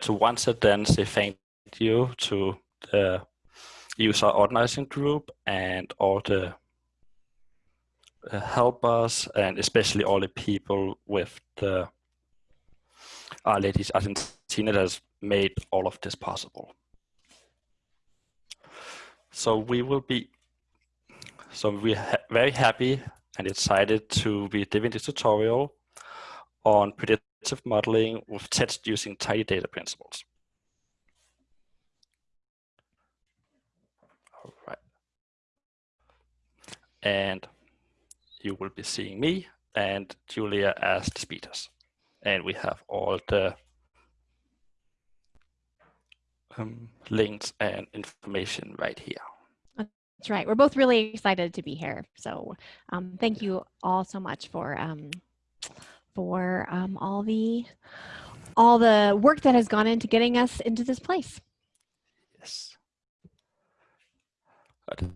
to once again say thank you to the user organizing group and all the uh, helpers and especially all the people with the R-Ladies Argentina that has made all of this possible. So we will be, so we're ha very happy and excited to be giving this tutorial on predictive modeling with text using tidy data principles. All right. And you will be seeing me and Julia as the speakers. And we have all the um, links and information right here. That's right. We're both really excited to be here. So um, thank you all so much for um, for um, all the all the work that has gone into getting us into this place. Yes.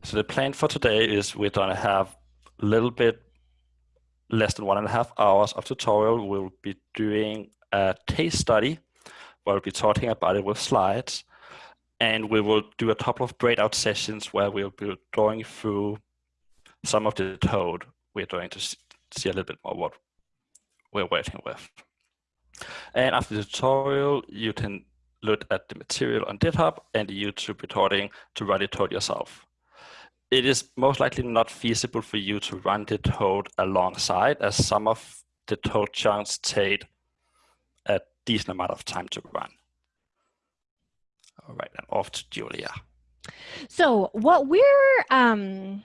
So the plan for today is we're going to have a little bit less than one and a half hours of tutorial. We'll be doing a case study. We'll be talking about it with slides. And we will do a couple of breakout sessions where we'll be going through some of the code we're going to see a little bit more what we're working with. And after the tutorial, you can look at the material on GitHub and the YouTube recording to run the code yourself it is most likely not feasible for you to run the code alongside as some of the code chunks take a decent amount of time to run. All right, and off to Julia. So what we're, um,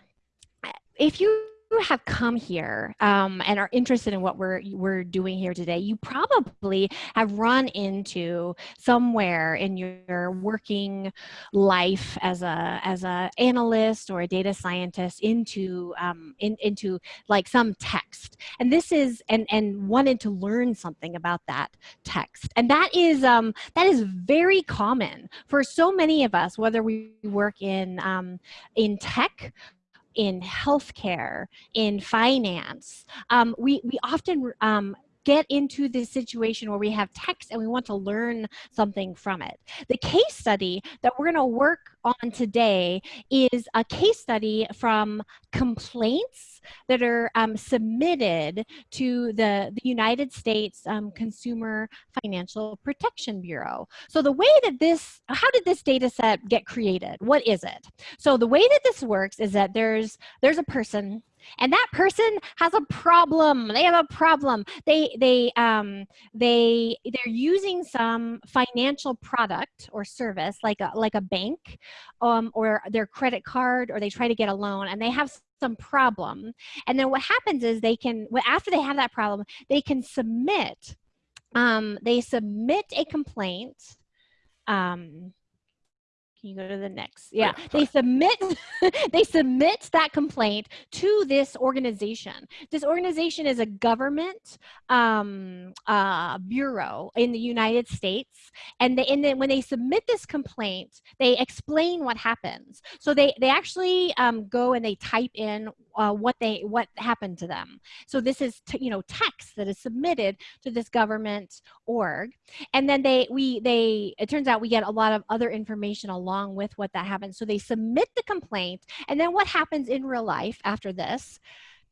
if you have come here um, and are interested in what we're we're doing here today, you probably have run into somewhere in your working life as a as a analyst or a data scientist into um, in, into like some text, and this is and and wanted to learn something about that text, and that is um, that is very common for so many of us, whether we work in um, in tech in healthcare, in finance. Um, we, we often um, get into this situation where we have text and we want to learn something from it. The case study that we're going to work on today is a case study from complaints that are um, submitted to the, the United States um, Consumer Financial Protection Bureau. So the way that this, how did this data set get created? What is it? So the way that this works is that there's, there's a person and that person has a problem. They have a problem. They they um they they're using some financial product or service like a like a bank um or their credit card or they try to get a loan and they have some problem. And then what happens is they can after they have that problem they can submit um they submit a complaint um can you go to the next? Yeah, they submit they submit that complaint to this organization. This organization is a government um, uh, bureau in the United States, and, they, and then when they submit this complaint, they explain what happens. So they they actually um, go and they type in uh, what they what happened to them. So this is you know text that is submitted to this government org, and then they we they it turns out we get a lot of other information along with what that happens. So they submit the complaint, and then what happens in real life after this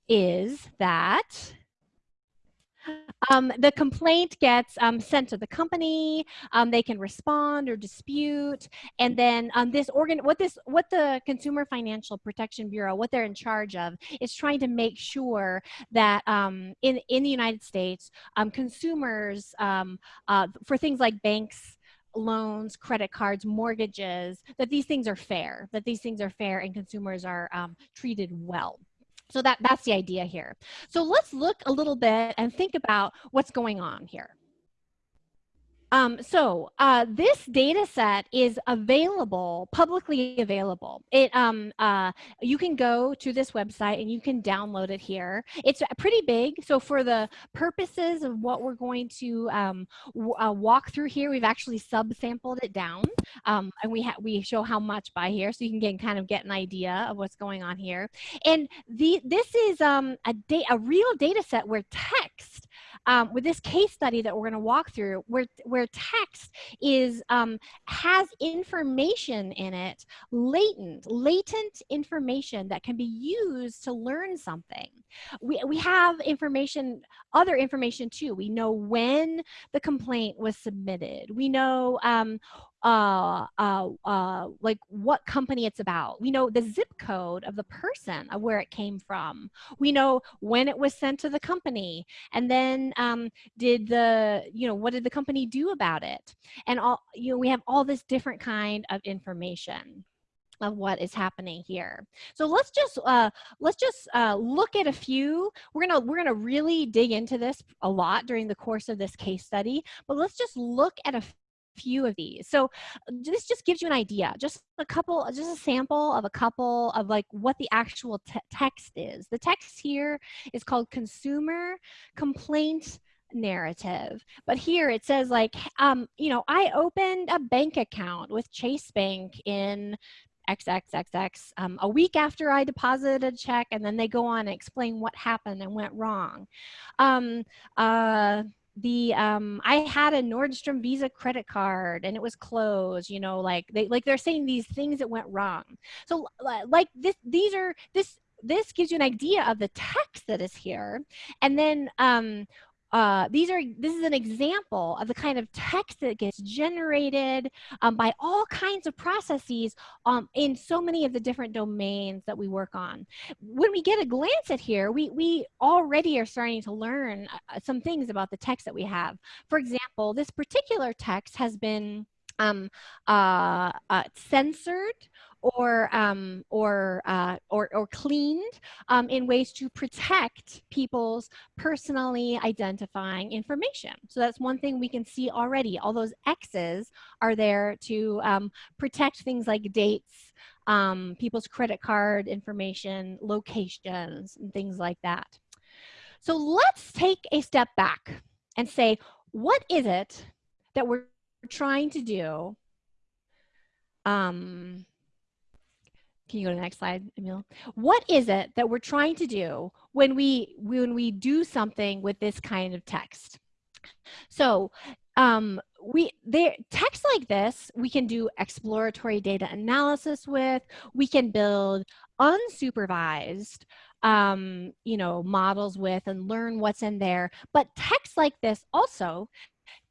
is that um, the complaint gets um, sent to the company. Um, they can respond or dispute, and then um, this organ, what this, what the Consumer Financial Protection Bureau, what they're in charge of, is trying to make sure that um, in in the United States, um, consumers uh, for things like banks loans, credit cards, mortgages, that these things are fair, that these things are fair and consumers are um, treated well. So that, that's the idea here. So let's look a little bit and think about what's going on here. Um, so uh, this data set is available, publicly available. It, um, uh, you can go to this website and you can download it here. It's pretty big. So for the purposes of what we're going to um, uh, walk through here, we've actually subsampled it down. Um, and we, we show how much by here so you can get, kind of get an idea of what's going on here. And the, this is um, a, a real data set where text um, with this case study that we're going to walk through, where where text is um, has information in it, latent, latent information that can be used to learn something. We we have information, other information too. We know when the complaint was submitted. We know um, uh, uh, uh, like what company it's about. We know the zip code of the person of where it came from. We know when it was sent to the company, and then um, did the you know what did the company do about it? And all you know we have all this different kind of information of what is happening here. So let's just uh, let's just uh, look at a few. We're gonna we're gonna really dig into this a lot during the course of this case study, but let's just look at a few of these. So this just gives you an idea, just a couple, just a sample of a couple of like what the actual te text is. The text here is called consumer complaint narrative. But here it says like, um, you know, I opened a bank account with Chase Bank in XXXX um, a week after I deposited a check and then they go on and explain what happened and went wrong. Um, uh, the um i had a nordstrom visa credit card and it was closed you know like they like they're saying these things that went wrong. So like this these are this this gives you an idea of the text that is here. And then um uh, these are this is an example of the kind of text that gets generated um, by all kinds of processes um, in so many of the different domains that we work on. When we get a glance at here, we, we already are starting to learn uh, some things about the text that we have. For example, this particular text has been um, uh, uh, censored or um, or, uh, or or cleaned um, in ways to protect people's personally identifying information. So that's one thing we can see already. All those X's are there to um, protect things like dates, um, people's credit card information, locations, and things like that. So let's take a step back and say, what is it that we're trying to do um, can you go to the next slide, Emil? What is it that we're trying to do when we when we do something with this kind of text? So um, we there text like this we can do exploratory data analysis with. We can build unsupervised um, you know models with and learn what's in there. But text like this also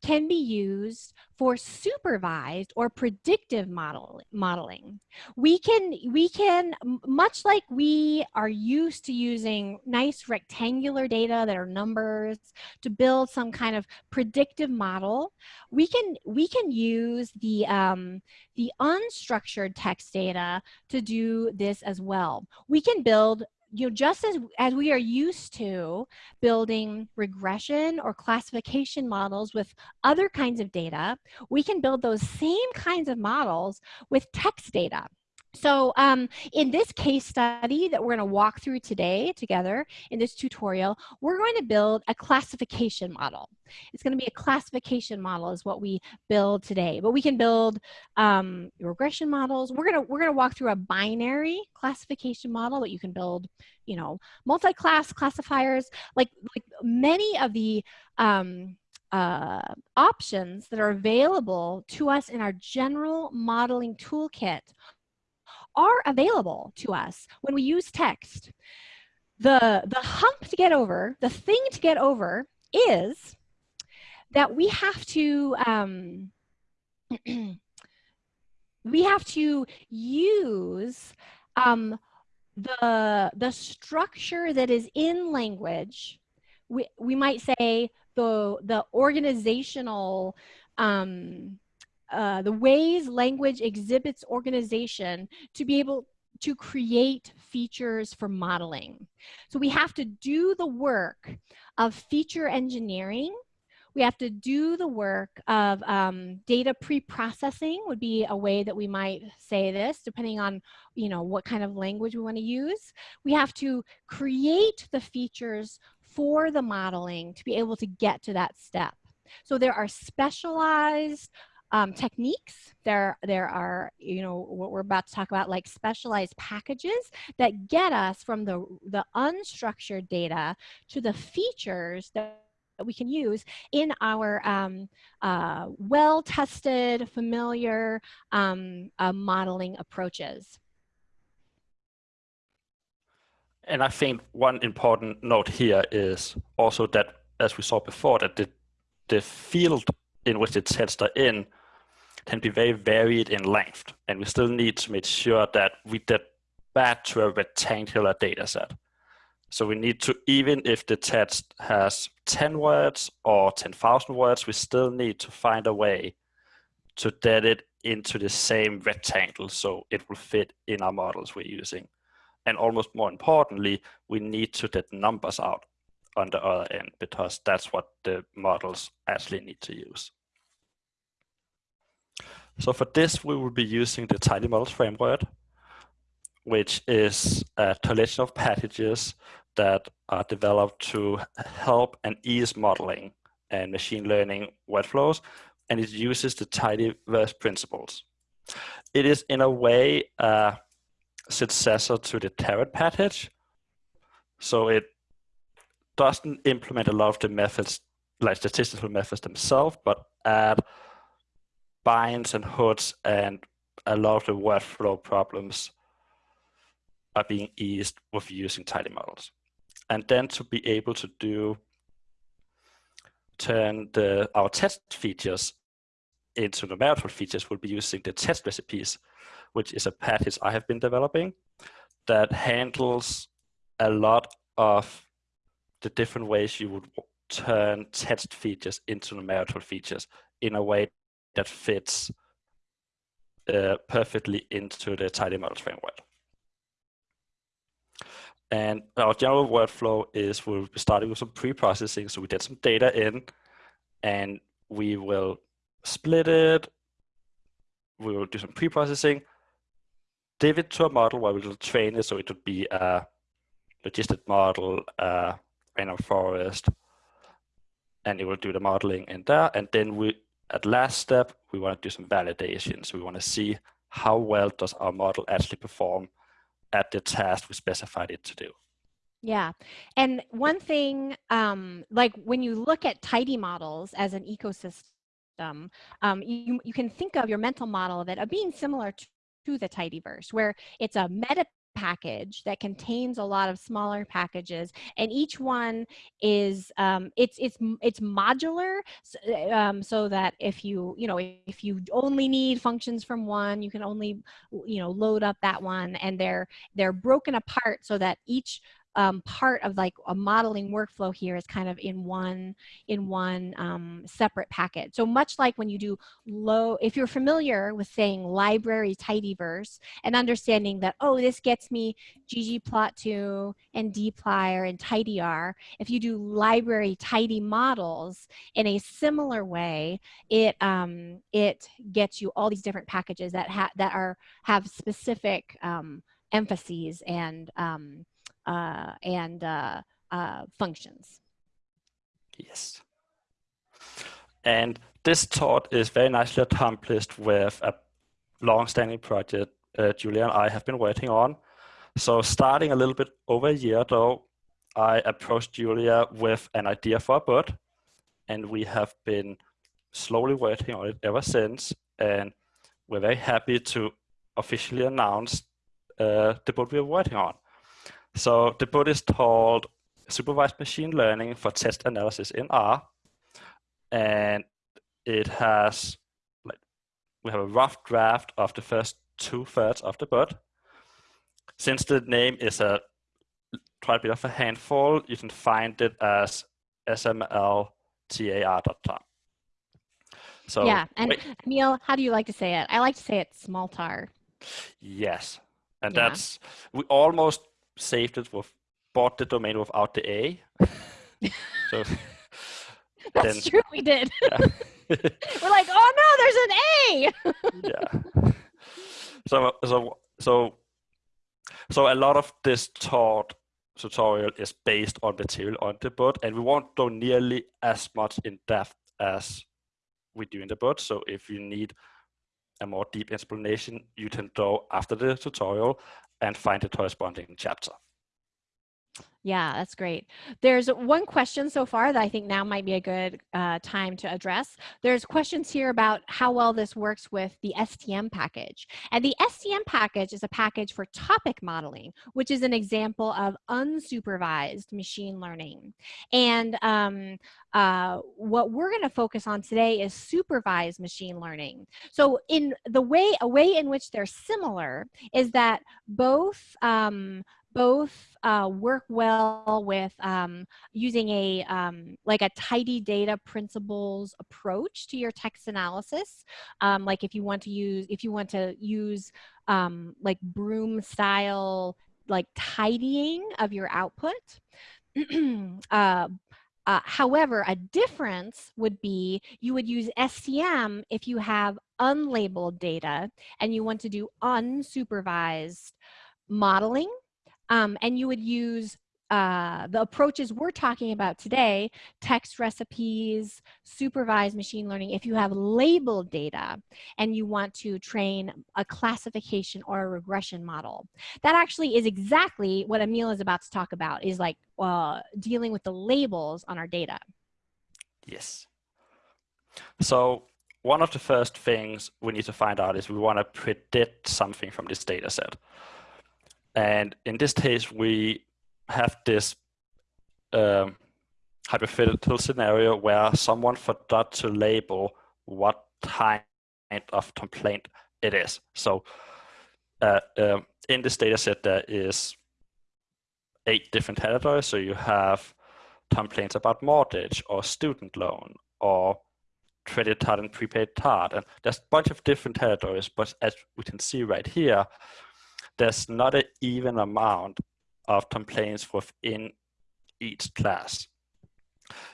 can be used for supervised or predictive model, modeling. We can, we can, much like we are used to using nice rectangular data that are numbers to build some kind of predictive model, we can, we can use the, um, the unstructured text data to do this as well. We can build you know, just as, as we are used to building regression or classification models with other kinds of data, we can build those same kinds of models with text data. So um, in this case study that we're going to walk through today together in this tutorial, we're going to build a classification model. It's going to be a classification model is what we build today. But we can build um, regression models. We're going to we're going to walk through a binary classification model that you can build, you know, multi-class classifiers. Like like many of the um, uh, options that are available to us in our general modeling toolkit are available to us when we use text. The, the hump to get over, the thing to get over is that we have to, um, we have to use um, the, the structure that is in language. We, we might say the, the organizational um, uh, the ways language exhibits organization to be able to create features for modeling. So we have to do the work of feature engineering. We have to do the work of um, data pre-processing would be a way that we might say this, depending on you know what kind of language we want to use. We have to create the features for the modeling to be able to get to that step. So there are specialized um, techniques. There, there are, you know, what we're about to talk about, like specialized packages that get us from the, the unstructured data to the features that we can use in our um, uh, well-tested, familiar um, uh, modeling approaches. And I think one important note here is also that, as we saw before, that the, the field in which tests are in can be very varied in length. And we still need to make sure that we get back to a rectangular data set. So we need to, even if the text has 10 words or 10,000 words, we still need to find a way to get it into the same rectangle so it will fit in our models we're using. And almost more importantly, we need to get numbers out on the other end because that's what the models actually need to use. So for this, we will be using the tidymodels framework, which is a collection of packages that are developed to help and ease modeling and machine learning workflows, and it uses the tidyverse principles. It is in a way a successor to the Caret package, so it doesn't implement a lot of the methods, like statistical methods themselves, but add binds and hoods and a lot of the workflow problems are being eased with using tidymodels. And then to be able to do turn the our test features into numerical features we'll be using the textrecipes which is a package I have been developing that handles a lot of the different ways you would turn test features into numerical features in a way that fits uh, perfectly into the tidymodels framework. And our general workflow is we'll be starting with some pre-processing. So we get some data in and we will split it. We will do some pre-processing, div it to a model where we'll train it. So it would be a logistic model, a random forest, and it will do the modeling in there. And then we, at last step, we want to do some validation. So we want to see how well does our model actually perform at the task we specified it to do. Yeah. And one thing, um, like when you look at tidymodels as an ecosystem, um, you, you can think of your mental model of it of being similar to, to the tidyverse, where it's a meta package that contains a lot of smaller packages and each one is um, it's it's it's modular um, so that if you you know if you only need functions from one you can only you know load up that one and they're they're broken apart so that each um, part of like a modeling workflow here is kind of in one in one um, separate packet. So much like when you do low, if you're familiar with saying library tidyverse and understanding that, oh, this gets me ggplot2 and dplyr and tidyr, if you do library tidymodels in a similar way, it, um, it gets you all these different packages that, ha that are, have specific um, emphases and um, uh, and uh, uh, functions. Yes. And this thought is very nicely accomplished with a long-standing project uh, Julia and I have been working on. So starting a little bit over a year ago, I approached Julia with an idea for a book, and we have been slowly working on it ever since. And we're very happy to officially announce uh, the book we're working on. So the book is called Supervised Machine Learning for Text Analysis in R. And it has, like, we have a rough draft of the first two thirds of the book. Since the name is a quite a bit of a handful, you can find it as smltar.com. So yeah, and wait. Emil, how do you like to say it? I like to say it small tar. Yes, and yeah. that's we almost saved it with bought the domain without the A. so that's then, true, we did. Yeah. We're like, oh no, there's an A. yeah. So so so so a lot of this taught tutorial is based on material on the board and we won't go nearly as much in depth as we do in the board. So if you need a more deep explanation, you can go after the tutorial and find the corresponding chapter. Yeah, that's great. There's one question so far that I think now might be a good uh, time to address. There's questions here about how well this works with the STM package. And the STM package is a package for topic modeling, which is an example of unsupervised machine learning. And um, uh, what we're going to focus on today is supervised machine learning. So in the way, a way in which they're similar is that both um, both uh, work well with um, using a um, like a tidy data principles approach to your text analysis. Um, like if you want to use if you want to use um, like broom style like tidying of your output. uh, uh, however, a difference would be you would use STM if you have unlabeled data and you want to do unsupervised modeling um, and you would use uh, the approaches we're talking about today, textrecipes, supervised machine learning, if you have labeled data and you want to train a classification or a regression model. That actually is exactly what Emil is about to talk about, is like uh, dealing with the labels on our data. Yes. So one of the first things we need to find out is we want to predict something from this data set. And in this case, we have this um, hypothetical scenario where someone forgot to label what kind of complaint it is. So uh, um, in this data set, there is eight different categories. So you have complaints about mortgage or student loan or credit card and prepaid card. And there's a bunch of different categories, but as we can see right here, there's not an even amount of complaints within each class.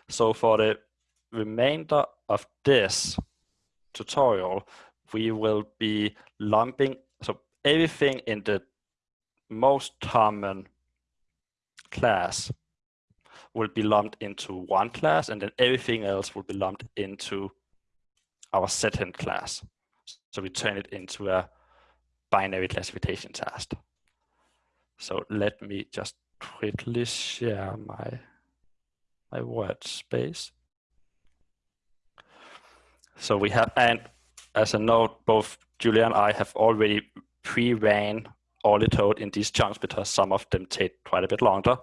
So for the remainder of this tutorial, we will be lumping, so everything in the most common class will be lumped into one class and then everything else will be lumped into our second class. So we turn it into a binary classification task. Er so let me just quickly share my, my workspace. So we have, and as a note, both Julia and I have already pre-ran all the code in these chunks because some of them take quite a bit longer.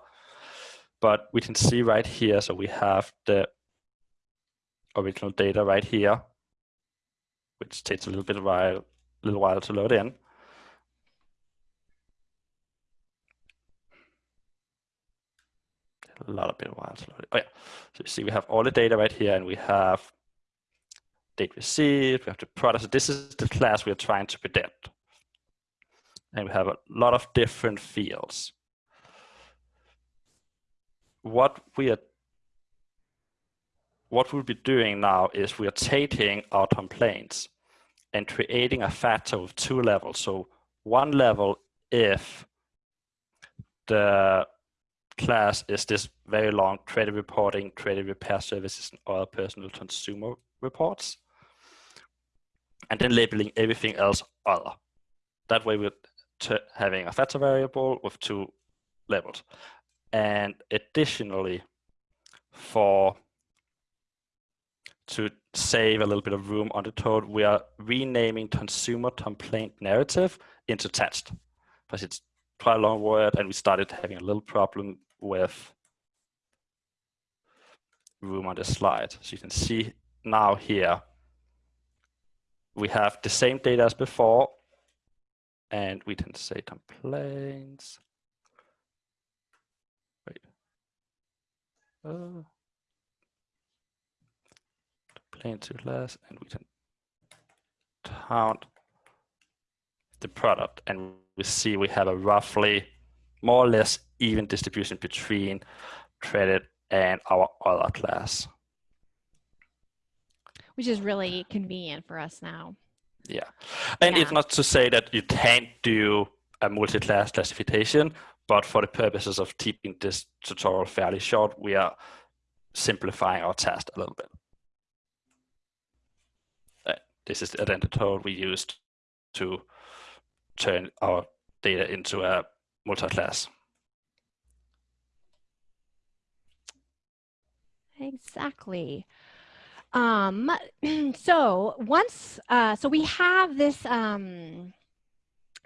But we can see right here, so we have the original data right here, which takes a little bit while, little while to load in. A lot of bit while Oh yeah, so you see we have all the data right here and we have date received, we have the product. So this is the class we are trying to predict. And we have a lot of different fields. What we are what we'll be doing now is we are taking our complaints and creating a factor with two levels. So one level if the class is this very long credit reporting, credit repair services, and other personal consumer reports. And then labeling everything else other. That way we're having a factor variable with two labels. And additionally, for to save a little bit of room on the code, we are renaming consumer complaint narrative into text because it's quite a long word and we started having a little problem with room on the slide. So you can see now here, we have the same data as before, and we can say complaints. Wait. Uh, complaint to class, and we can count the product, and we see we have a roughly more or less even distribution between credit and our other class. Which is really convenient for us now. Yeah. And yeah. it's not to say that you can't do a multi-class classification, but for the purposes of keeping this tutorial fairly short, we are simplifying our task a little bit. Uh, this is the identity we used to turn our data into a multi-class. Exactly. Um, so once, uh, so we have this, um,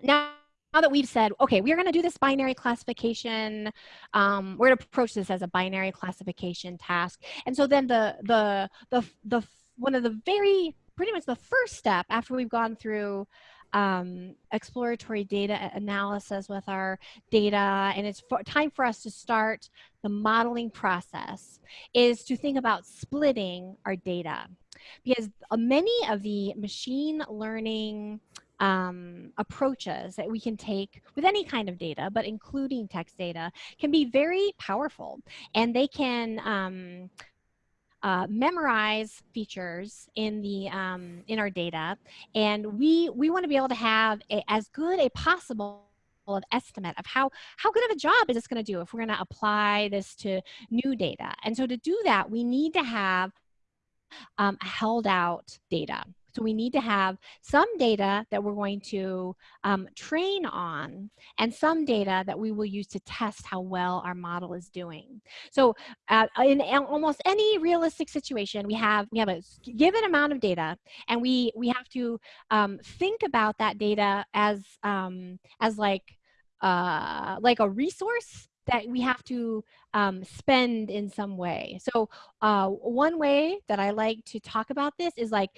now, now that we've said, okay, we're gonna do this binary classification, um, we're gonna approach this as a binary classification task. And so then the, the, the, the, one of the very, pretty much the first step after we've gone through um, exploratory data analysis with our data and it's for, time for us to start the modeling process is to think about splitting our data because many of the machine learning um, approaches that we can take with any kind of data, but including text data, can be very powerful. And they can um, uh, memorize features in the um, in our data, and we we want to be able to have a, as good a possible of estimate of how how good of a job is this going to do if we're going to apply this to new data. And so to do that, we need to have um, held out data. So we need to have some data that we're going to um, train on and some data that we will use to test how well our model is doing. So uh, in almost any realistic situation, we have, we have a given amount of data and we, we have to um, think about that data as, um, as like, uh, like a resource that we have to um, spend in some way. So uh, one way that I like to talk about this is like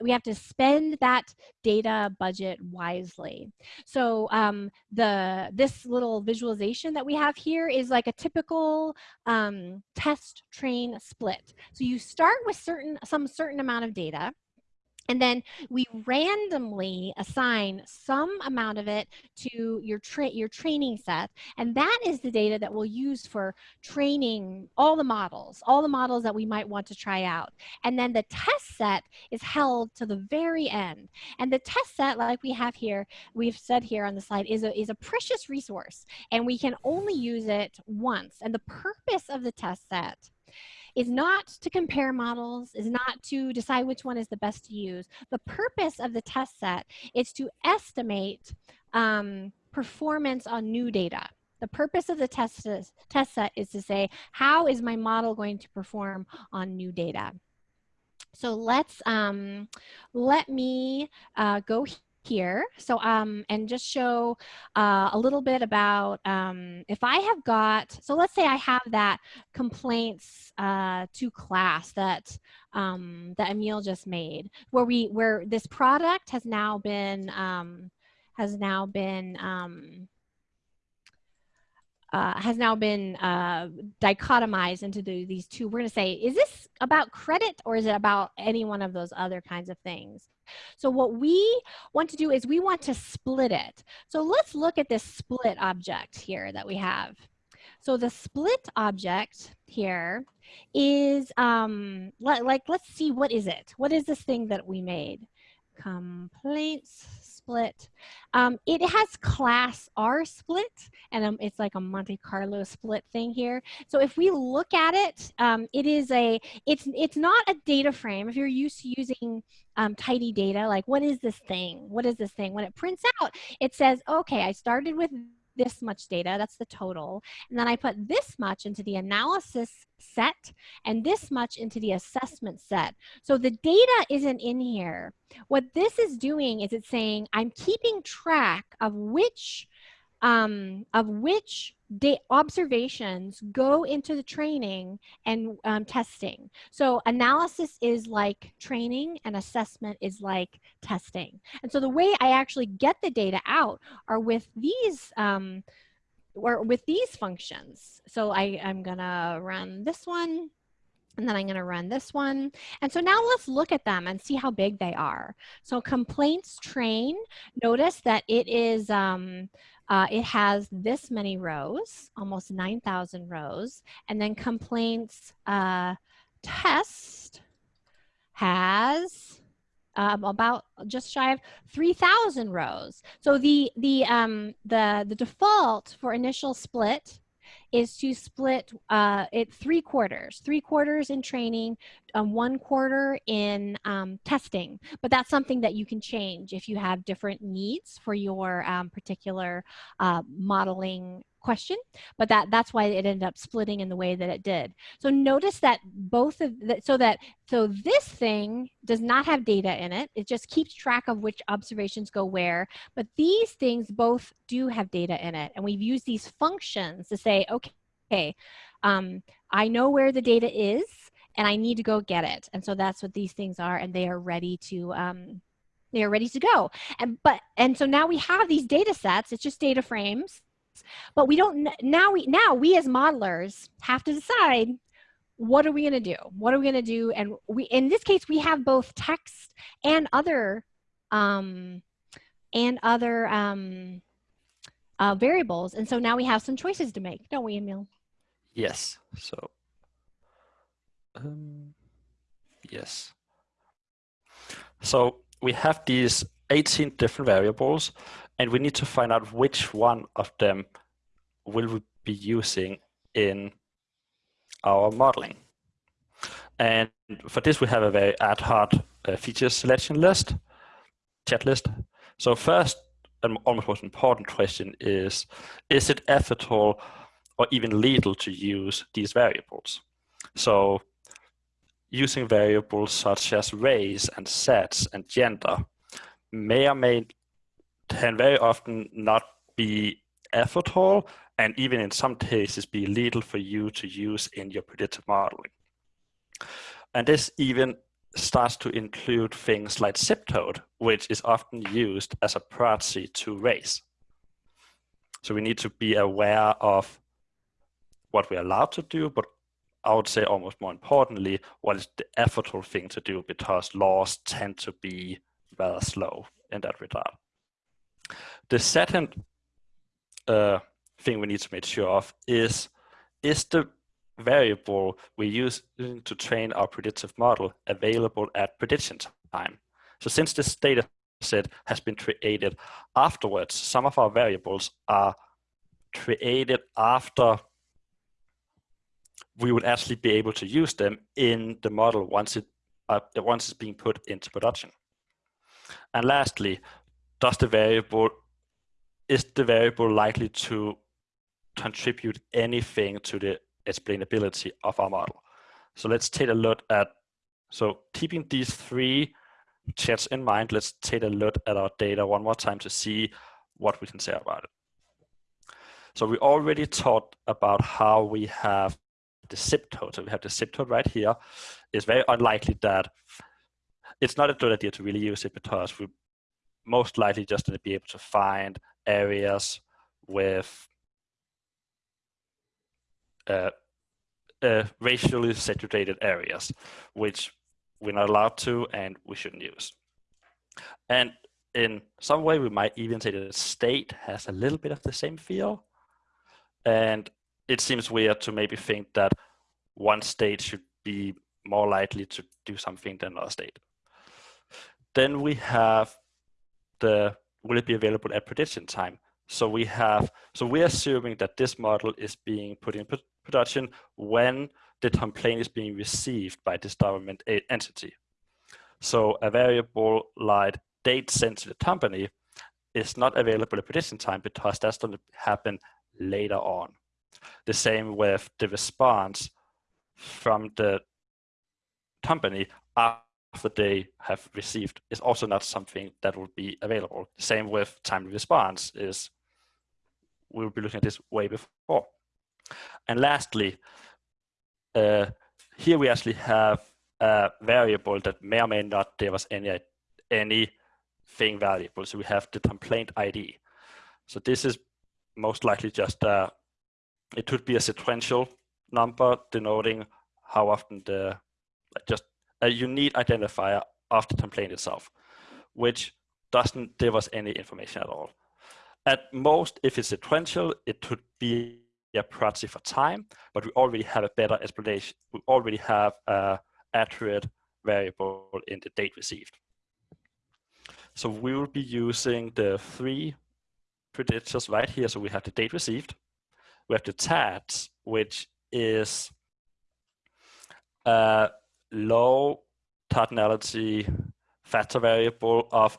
we have to spend that data budget wisely. So um, the this little visualization that we have here is like a typical um, test train split. So you start with certain some certain amount of data and then we randomly assign some amount of it to your, tra your training set. And that is the data that we'll use for training all the models, all the models that we might want to try out. And then the test set is held to the very end. And the test set, like we have here, we've said here on the slide, is a, is a precious resource. And we can only use it once. And the purpose of the test set is not to compare models, is not to decide which one is the best to use. The purpose of the test set is to estimate um, performance on new data. The purpose of the test, test set is to say, how is my model going to perform on new data? So let's, um, let me uh, go here. So, um, and just show uh, a little bit about um, if I have got, so let's say I have that complaints uh, to class that um, that Emil just made, where we, where this product has now been, um, has now been, um, uh, has now been uh, dichotomized into the, these two. We're going to say, is this about credit or is it about any one of those other kinds of things? So what we want to do is we want to split it. So let's look at this split object here that we have. So the split object here is, um, like, let's see, what is it? What is this thing that we made? Complaints split. Um, it has class R split, and um, it's like a Monte Carlo split thing here. So if we look at it, um, it is a, it's, it's not a data frame. If you're used to using um, tidy data, like what is this thing? What is this thing? When it prints out, it says, okay, I started with this much data, that's the total. And then I put this much into the analysis set and this much into the assessment set. So the data isn't in here. What this is doing is it's saying I'm keeping track of which um, of which observations go into the training and um, testing. So analysis is like training and assessment is like testing. And so the way I actually get the data out are with these um, or with these functions. So I, I'm gonna run this one and then I'm to run this one. And so now let's look at them and see how big they are. So complaints train, notice that it is um, uh, it has this many rows, almost 9,000 rows, and then complaints uh, test has um, about just shy of 3,000 rows. So the the um, the the default for initial split is to split uh, it three quarters, three quarters in training, um, one quarter in um, testing. But that's something that you can change if you have different needs for your um, particular uh, modeling question, but that that's why it ended up splitting in the way that it did. So notice that both of that, so that so this thing does not have data in it. It just keeps track of which observations go where, but these things both do have data in it. And we've used these functions to say, okay, um, I know where the data is and I need to go get it. And so that's what these things are and they are ready to um, they are ready to go. And but and so now we have these data sets, it's just data frames, but we don't now we now we as modelers have to decide what are we going to do? What are we going to do? And we in this case we have both text and other um and other um uh, variables. And so now we have some choices to make, don't we, Emil? Yes. So um, yes. So we have these 18 different variables and we need to find out which one of them will we be using in our modeling. And for this, we have a very ad hoc uh, feature selection list, chat list. So first, and almost most important question is, is it ethical or even legal to use these variables? So using variables such as race and sex and gender may or may can very often not be ethical and even in some cases be illegal for you to use in your predictive modeling. And this even starts to include things like zip code, which is often used as a proxy to race. So we need to be aware of what we're allowed to do, but I would say almost more importantly, what is the effortful thing to do because laws tend to be rather slow in that regard. The second uh, thing we need to make sure of is, is the variable we use to train our predictive model available at prediction time. So since this data set has been created afterwards, some of our variables are created after we would actually be able to use them in the model once it uh, once it's being put into production. And lastly, does the variable is the variable likely to contribute anything to the explainability of our model? So let's take a look at so keeping these three chats in mind, let's take a look at our data one more time to see what we can say about it. So we already talked about how we have the zip code, so we have the zip code right here, it's very unlikely that it's not a good idea to really use it because we most likely just going to be able to find areas with uh, uh, racially segregated areas, which we're not allowed to and we shouldn't use. And in some way, we might even say that the state has a little bit of the same feel. And it seems weird to maybe think that one state should be more likely to do something than another state. Then we have the, will it be available at prediction time? So we have, so we're assuming that this model is being put in production when the complaint is being received by this government entity. So a variable like date sent to the company is not available at prediction time because that's going to happen later on. The same with the response from the company they have received is also not something that will be available. Same with time response is we'll be looking at this way before. And lastly, uh, here we actually have a variable that may or may not give us any anything valuable. So we have the complaint ID. So this is most likely just a it could be a sequential number denoting how often the just a unique identifier of the complaint itself, which doesn't give us any information at all. At most, if it's sequential, it could be a proxy for time, but we already have a better explanation. We already have a accurate variable in the date received. So we will be using the three predictors right here. So we have the date received, we have the TAT, which is a low cardinality factor variable of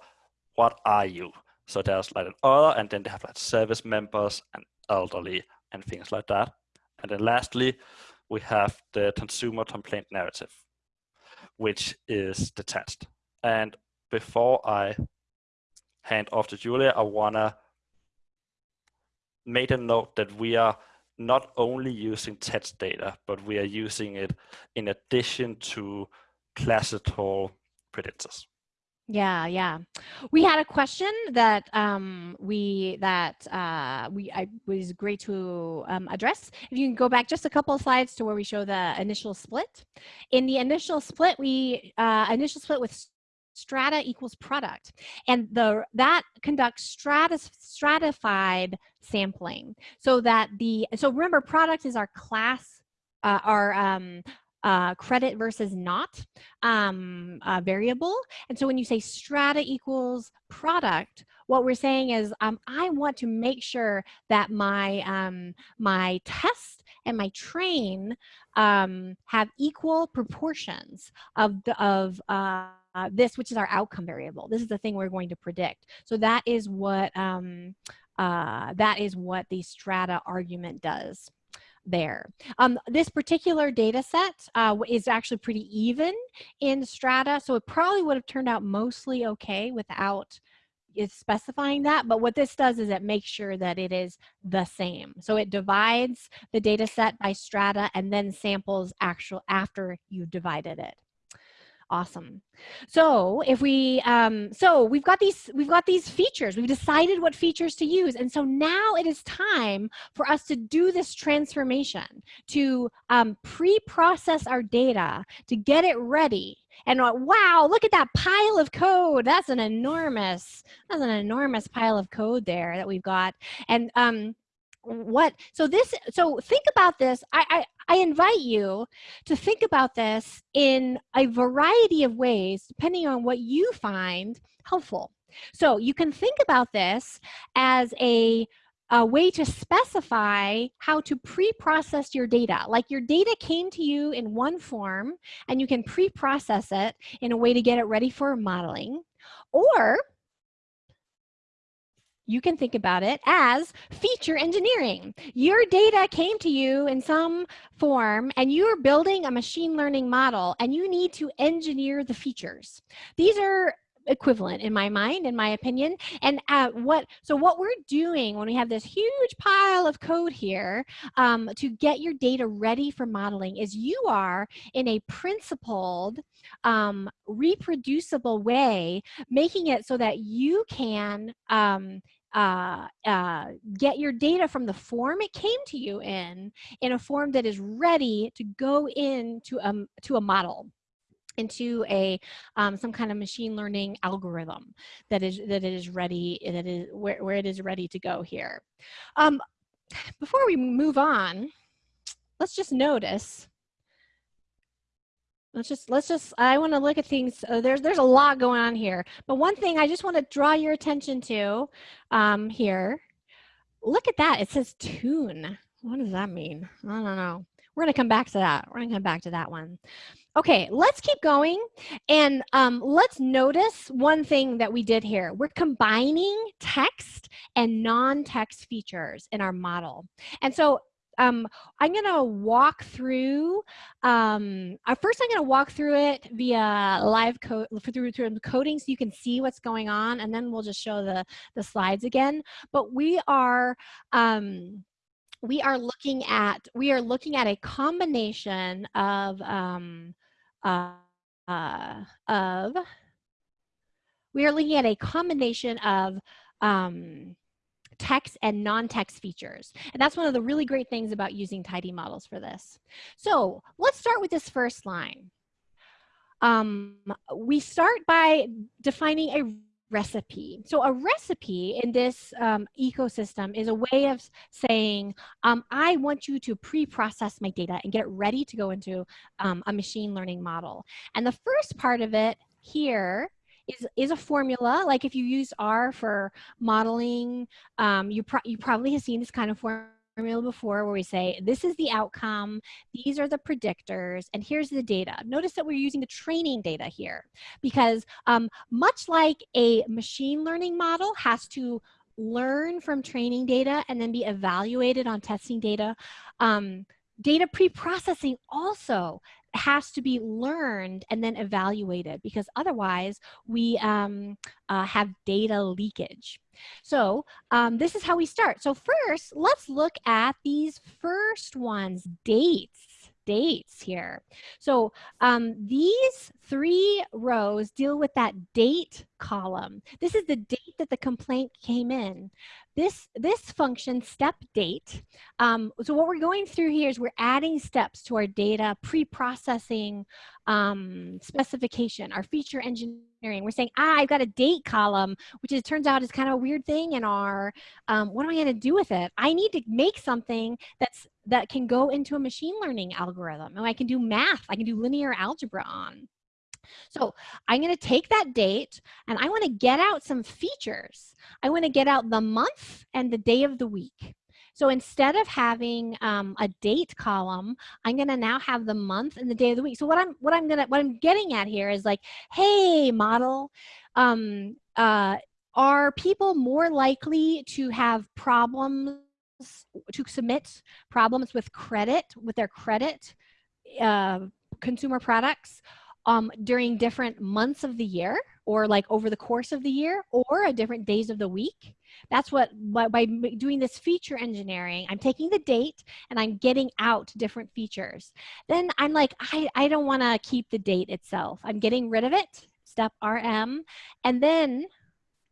what are you. So there's like an other, and then they have like service members and elderly, and things like that. And then lastly, we have the consumer complaint narrative, which is the detached. And before I hand off to Julia, I wanna make a note that we are not only using text data, but we are using it in addition to classical predictors. Yeah, yeah. We had a question that um, we that uh, we I was great to um, address. If you can go back just a couple of slides to where we show the initial split. In the initial split, we uh, initial split with strata equals product, and the that conducts stratus stratified sampling so that the so remember product is our class uh, our um, uh, credit versus not um, uh, variable. And so when you say strata equals product, what we're saying is um, I want to make sure that my, um, my test and my train um, have equal proportions of, the, of uh, this, which is our outcome variable. This is the thing we're going to predict. So that is what, um, uh, that is what the strata argument does there. Um, this particular data set uh, is actually pretty even in strata, so it probably would have turned out mostly okay without is specifying that, but what this does is it makes sure that it is the same. So it divides the data set by strata and then samples actual after you've divided it. Awesome. So if we, um, so we've got these, we've got these features. We've decided what features to use, and so now it is time for us to do this transformation to um, pre-process our data to get it ready. And uh, wow, look at that pile of code. That's an enormous, that's an enormous pile of code there that we've got. And um, what so this so think about this I, I i invite you to think about this in a variety of ways depending on what you find helpful so you can think about this as a a way to specify how to pre-process your data. Like your data came to you in one form and you can pre-process it in a way to get it ready for modeling. Or you can think about it as feature engineering. Your data came to you in some form and you're building a machine learning model and you need to engineer the features. These are equivalent in my mind in my opinion and uh, what so what we're doing when we have this huge pile of code here um, to get your data ready for modeling is you are in a principled um, reproducible way making it so that you can um, uh, uh, get your data from the form it came to you in, in a form that is ready to go into a, um, to a model into a um, some kind of machine learning algorithm that is that it is ready that is where, where it is ready to go here. Um, before we move on let's just notice let's just let's just i want to look at things uh, there's there's a lot going on here but one thing i just want to draw your attention to um here look at that it says tune. What does that mean? I don't know. We're to come back to that we're to come back to that one okay let's keep going and um, let's notice one thing that we did here we're combining text and non-text features in our model and so um, I'm going to walk through, um, uh, first I'm going to walk through it via live code, through, through coding so you can see what's going on, and then we'll just show the, the slides again. But we are, um, we are looking at, we are looking at a combination of, um, uh, uh, of, we are looking at a combination of, um, text and non-text features. And that's one of the really great things about using tidymodels for this. So let's start with this first line. Um, we start by defining a recipe. So a recipe in this um, ecosystem is a way of saying, um, I want you to pre-process my data and get it ready to go into um, a machine learning model. And the first part of it here is, is a formula. Like if you use R for modeling, um, you, pro you probably have seen this kind of formula before where we say, this is the outcome, these are the predictors, and here's the data. Notice that we're using the training data here because um, much like a machine learning model has to learn from training data and then be evaluated on testing data. Um, data pre-processing also has to be learned and then evaluated because otherwise we um, uh, have data leakage. So um, this is how we start. So first, let's look at these first ones, dates dates here. So um, these three rows deal with that date column. This is the date that the complaint came in. This, this function, step date, um, so what we're going through here is we're adding steps to our data pre-processing um, specification, our feature engineering. We're saying, ah, I've got a date column, which it turns out is kind of a weird thing in our, um, what am I gonna do with it? I need to make something that's that can go into a machine learning algorithm. And I can do math, I can do linear algebra on. So I'm going to take that date and I want to get out some features. I want to get out the month and the day of the week. So instead of having um, a date column, I'm going to now have the month and the day of the week. So what I'm what I'm gonna what I'm getting at here is like, hey, model, um, uh, are people more likely to have problems to submit problems with credit with their credit uh, consumer products um, during different months of the year or like over the course of the year or a different days of the week. That's what, by, by doing this feature engineering, I'm taking the date and I'm getting out different features. Then I'm like, I, I don't wanna keep the date itself. I'm getting rid of it, step RM, and then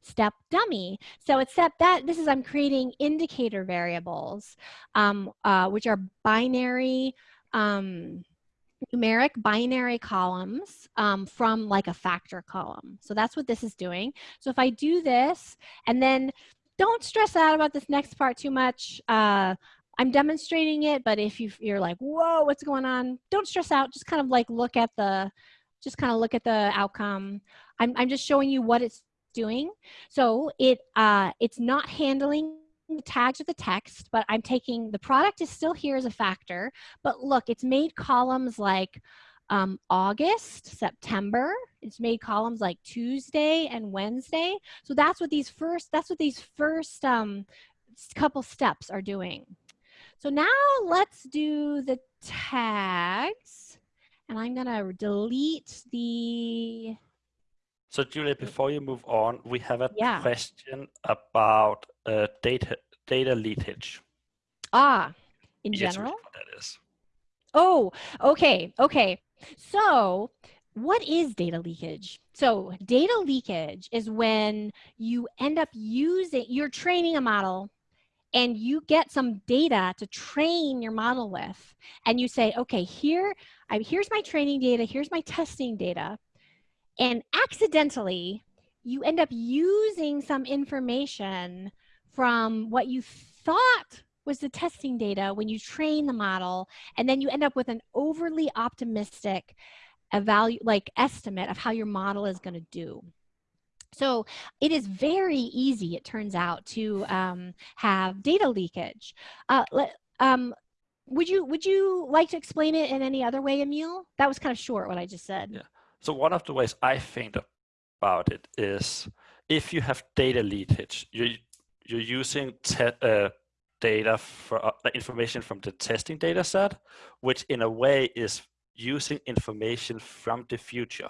step dummy. So except that this is I'm creating indicator variables, um, uh, which are binary um, numeric binary columns um, from like a factor column. So that's what this is doing. So if I do this and then don't stress out about this next part too much. Uh, I'm demonstrating it, but if you, you're like, whoa, what's going on? Don't stress out. Just kind of like look at the, just kind of look at the outcome. I'm, I'm just showing you what it's doing. So it, uh, it's not handling tags of the text, but I'm taking the product is still here as a factor, but look, it's made columns like um, August, September. It's made columns like Tuesday and Wednesday. So that's what these first, that's what these first um, couple steps are doing. So now let's do the tags and I'm gonna delete the so Julia, before you move on, we have a yeah. question about uh, data data leakage. Ah, in general? What that is. Oh, okay, okay. So what is data leakage? So data leakage is when you end up using, you're training a model and you get some data to train your model with. And you say, okay, here, I, here's my training data, here's my testing data. And accidentally, you end up using some information from what you thought was the testing data when you train the model, and then you end up with an overly optimistic value like estimate of how your model is going to do. So it is very easy, it turns out, to um, have data leakage. Uh, um, would you would you like to explain it in any other way, Emil? That was kind of short what I just said. Yeah. So one of the ways I think about it is if you have data leakage, you you're using uh, data for uh, information from the testing data set, which in a way is using information from the future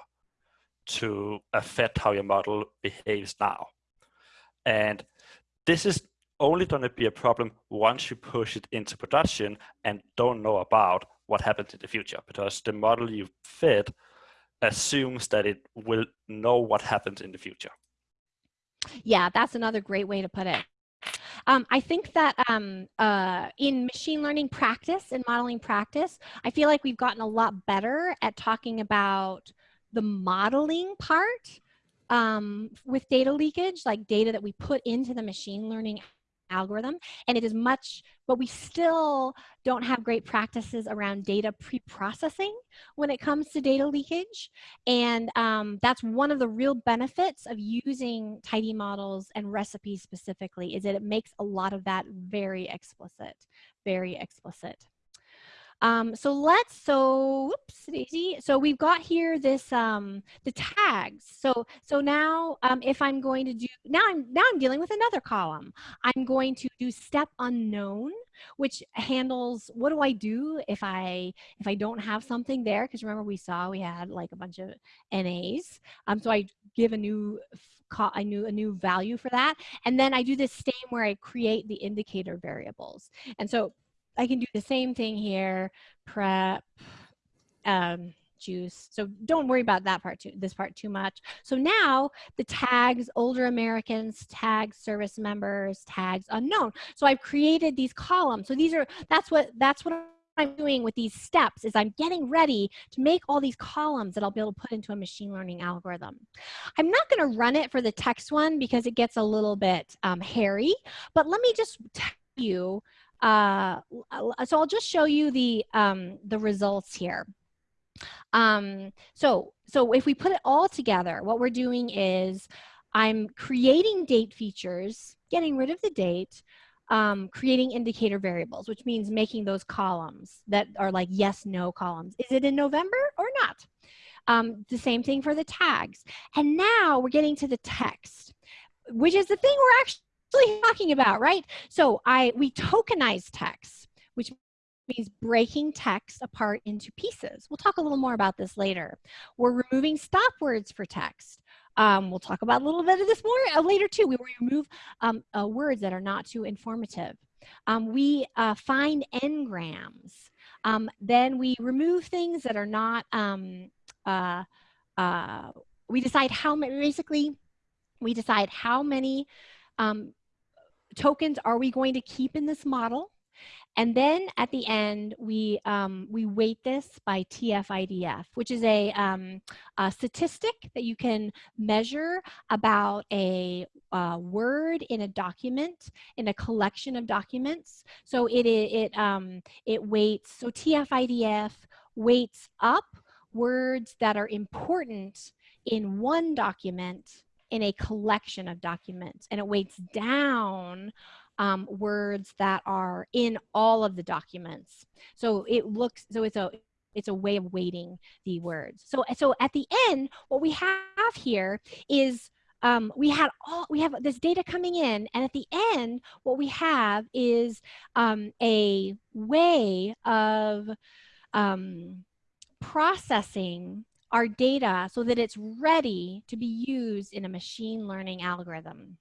to affect how your model behaves now. And this is only going to be a problem once you push it into production and don't know about what happens in the future because the model you fit assumes that it will know what happens in the future. Yeah, that's another great way to put it. Um, I think that um, uh, in machine learning practice and modeling practice, I feel like we've gotten a lot better at talking about the modeling part um, with data leakage, like data that we put into the machine learning algorithm and it is much but we still don't have great practices around data pre-processing when it comes to data leakage. And um, that's one of the real benefits of using tidymodels and recipes specifically is that it makes a lot of that very explicit very explicit Um, so let's, so, whoops, Daisy. So we've got here this, um, the tags. So, so now um, if I'm going to do, now I'm, now I'm dealing with another column. I'm going to do step unknown, which handles, what do I do if I, if I don't have something there? Because remember we saw we had like a bunch of NAs. Um, so I give a new I knew a new value for that. And then I do the same where I create the indicator variables. And so I can do the same thing here, prep, um, juice. So don't worry about that part too, this part too much. So now the tags, older Americans, tags, service members, tags, unknown. So I've created these columns. So these are, that's what, that's what I'm doing with these steps is I'm getting ready to make all these columns that I'll be able to put into a machine learning algorithm. I'm not going to run it for the text one because it gets a little bit um, hairy, but let me just tell you, uh, so I'll just show you the, um, the results here. Um, so, so if we put it all together, what we're doing is I'm creating date features, getting rid of the date, um, creating indicator variables, which means making those columns that are like yes, no columns. Is it in November or not? Um, the same thing for the tags. And now we're getting to the text, which is the thing we're actually talking about, right? So I we tokenize text, which means breaking text apart into pieces. We'll talk a little more about this later. We're removing stop words for text. Um, we'll talk about a little bit of this more uh, later too. We remove um, uh, words that are not too informative. Um, we uh, find n-grams. Um, then we remove things that are not, um, uh, uh, we decide how many, basically, we decide how many um, tokens are we going to keep in this model and then at the end, we, um, we weight this by TF-IDF, which is a, um, a, statistic that you can measure about a, a, word in a document, in a collection of documents. So it, it, um, it weights, so TF-IDF weights up words that are important in one document in a collection of documents and it weights down um, words that are in all of the documents. So it looks, so it's a, it's a way of weighting the words. So, so at the end, what we have here is um, we had all we have this data coming in and at the end what we have is um, a way of um, processing our data so that it's ready to be used in a machine learning algorithm.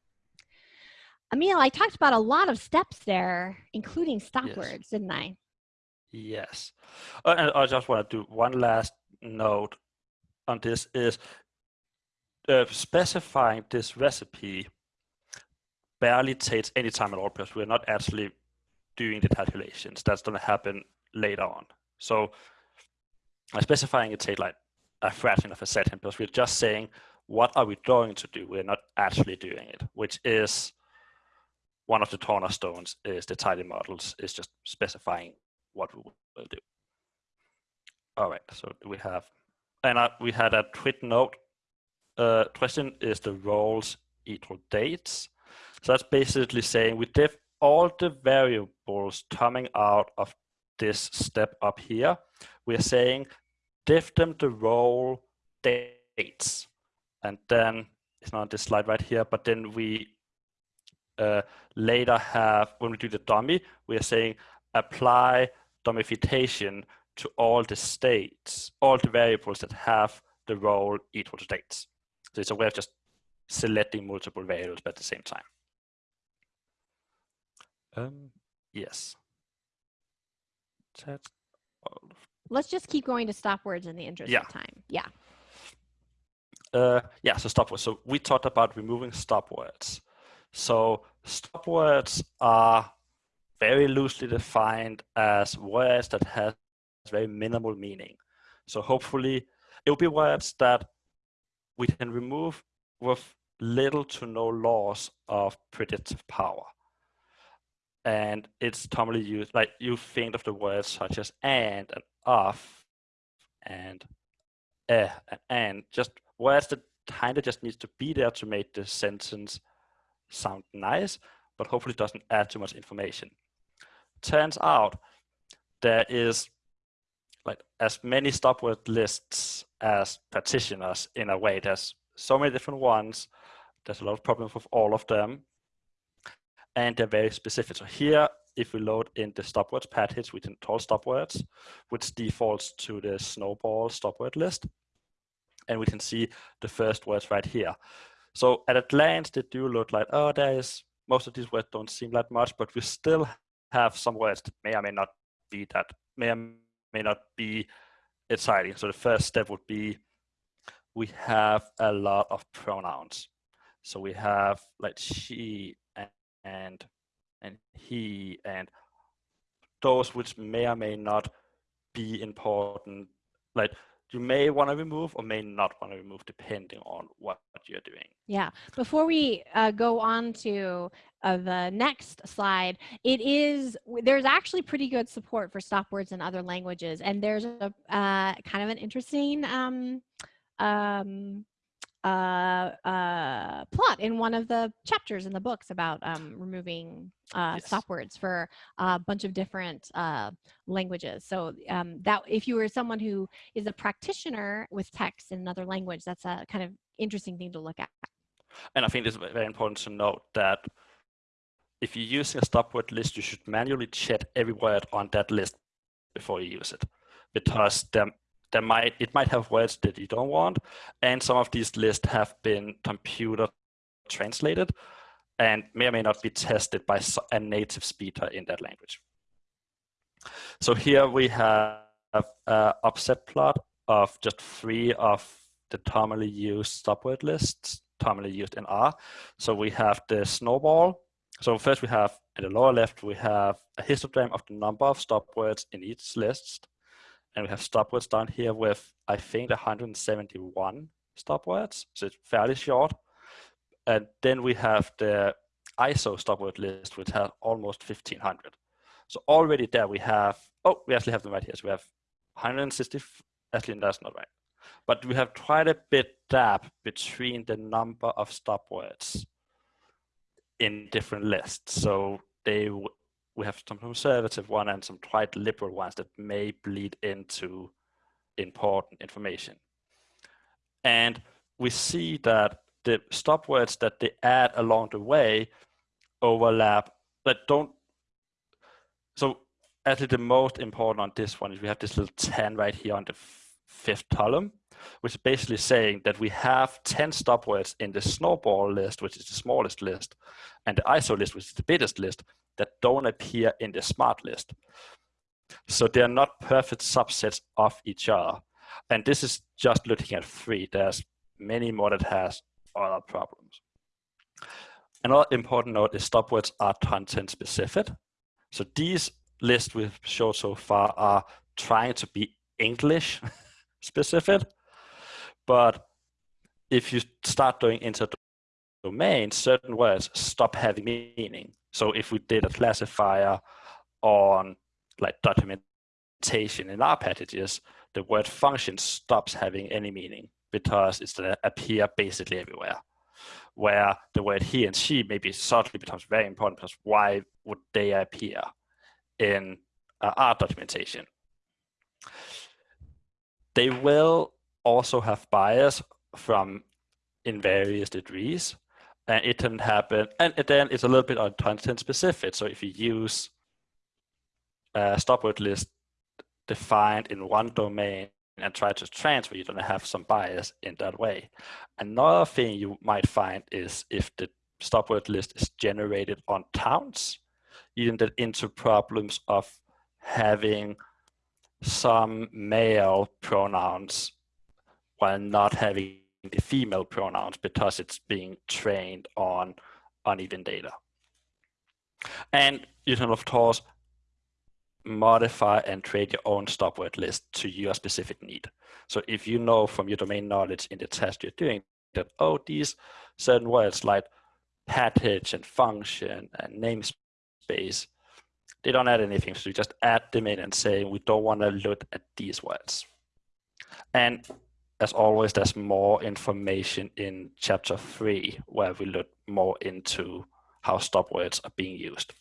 Emil, I talked about a lot of steps there, including stop yes. words, didn't I? Yes. Uh, and I just want to do one last note on this is uh, specifying this recipe barely takes any time at all because we're not actually doing the calculations. That's going to happen later on. So uh, specifying it takes like a fraction of a second because we're just saying, what are we going to do? We're not actually doing it, which is one of the cornerstones is the tidymodels is just specifying what we will do. All right, so we have, and uh, we had a tweet note uh, question is the roles equal dates. So that's basically saying we diff all the variables coming out of this step up here. We're saying diff them the role dates. And then it's not on this slide right here, but then we uh, later have, when we do the dummy, we are saying apply dummification to all the states, all the variables that have the role equal to dates. So it's a way of just selecting multiple variables at the same time. Um, yes. That's Let's just keep going to stop words in the interest yeah. of time. Yeah. Uh, yeah, so stop words. So we talked about removing stop words. So stop words are very loosely defined as words that have very minimal meaning. So hopefully it will be words that we can remove with little to no loss of predictive power. And it's commonly used, like you think of the words such as and and of and eh and and, just words that kind of just needs to be there to make the sentence sound nice, but hopefully doesn't add too much information. Turns out there is like as many stop word lists as practitioners in a way. There's so many different ones. There's a lot of problems with all of them. And they're very specific. So here, if we load in the stop words package, we can call stop words, which defaults to the snowball stop word list. And we can see the first words right here. So at a glance, they do look like, oh, there is, most of these words don't seem like much, but we still have some words that may or may not be that, may or may not be exciting. So the first step would be we have a lot of pronouns. So we have like she and and he and those which may or may not be important. Like you may want to remove or may not want to remove depending on what you're doing. Yeah. Before we uh, go on to uh, the next slide, it is, there's actually pretty good support for stop words in other languages. And there's a uh, kind of an interesting um, um, uh, uh, plot in one of the chapters in the books about um, removing uh, yes. stop words for a bunch of different uh, languages. So um, that if you were someone who is a practitioner with text in another language, that's a kind of interesting thing to look at. And I think it's very important to note that if you're using a stop word list, you should manually check every word on that list before you use it because there there might it might have words that you don't want, and some of these lists have been computer translated and may or may not be tested by a native speaker in that language. So here we have an upset plot of just three of the commonly used stop word lists, commonly used in R. So we have the snowball. So first we have, at the lower left, we have a histogram of the number of stop words in each list and we have stop words down here with, I think, 171 stop words. So it's fairly short. And then we have the ISO stop word list, which has almost 1500. So already there we have, oh, we actually have them right here. So we have 160, actually that's not right. But we have quite a bit gap between the number of stop words in different lists. So they we have some conservative one and some quite liberal ones that may bleed into important information. And we see that the stop words that they add along the way overlap, but don't. So actually the most important on this one is we have this little 10 right here on the fifth column, which is basically saying that we have 10 stop words in the snowball list, which is the smallest list, and the ISO list, which is the biggest list, that don't appear in the smart list. So they're not perfect subsets of each other. And this is just looking at three. There's many more that has other problems. Another important note is stop words are content specific. So these lists we've showed so far are trying to be English specific. But if you start doing into domain, certain words stop having meaning. So if we did a classifier on like documentation in R packages, the word function stops having any meaning because it's going to appear basically everywhere. Where the word he and she maybe suddenly becomes very important because why would they appear in uh, R documentation? They will also have bias from in various degrees and it can happen. And then it's a little bit on content specific. So if you use a stop word list defined in one domain and try to transfer, you're to have some bias in that way. Another thing you might find is if the stop word list is generated on towns, you get into problems of having some male pronouns while not having the female pronouns because it's being trained on uneven data. And you can, of course, modify and create your own stop word list to your specific need. So if you know from your domain knowledge in the test you're doing that, oh, these certain words like package and function and namespace, they don't add anything. So you just add them in and say, we don't want to look at these words. And as always, there's more information in chapter three, where we look more into how stop words are being used.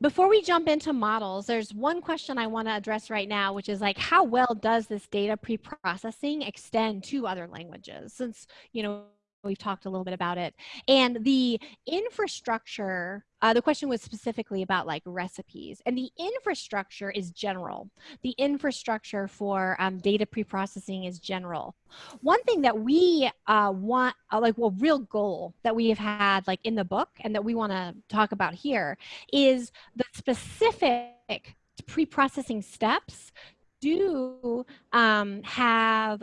before we jump into models, there's one question I want to address right now, which is like, how well does this data pre-processing extend to other languages? Since, you know, we've talked a little bit about it. And the infrastructure, uh, the question was specifically about like recipes. And the infrastructure is general. The infrastructure for um, data pre-processing is general. One thing that we uh, want, uh, like well, real goal that we have had like in the book and that we want to talk about here is the specific pre-processing steps do um, have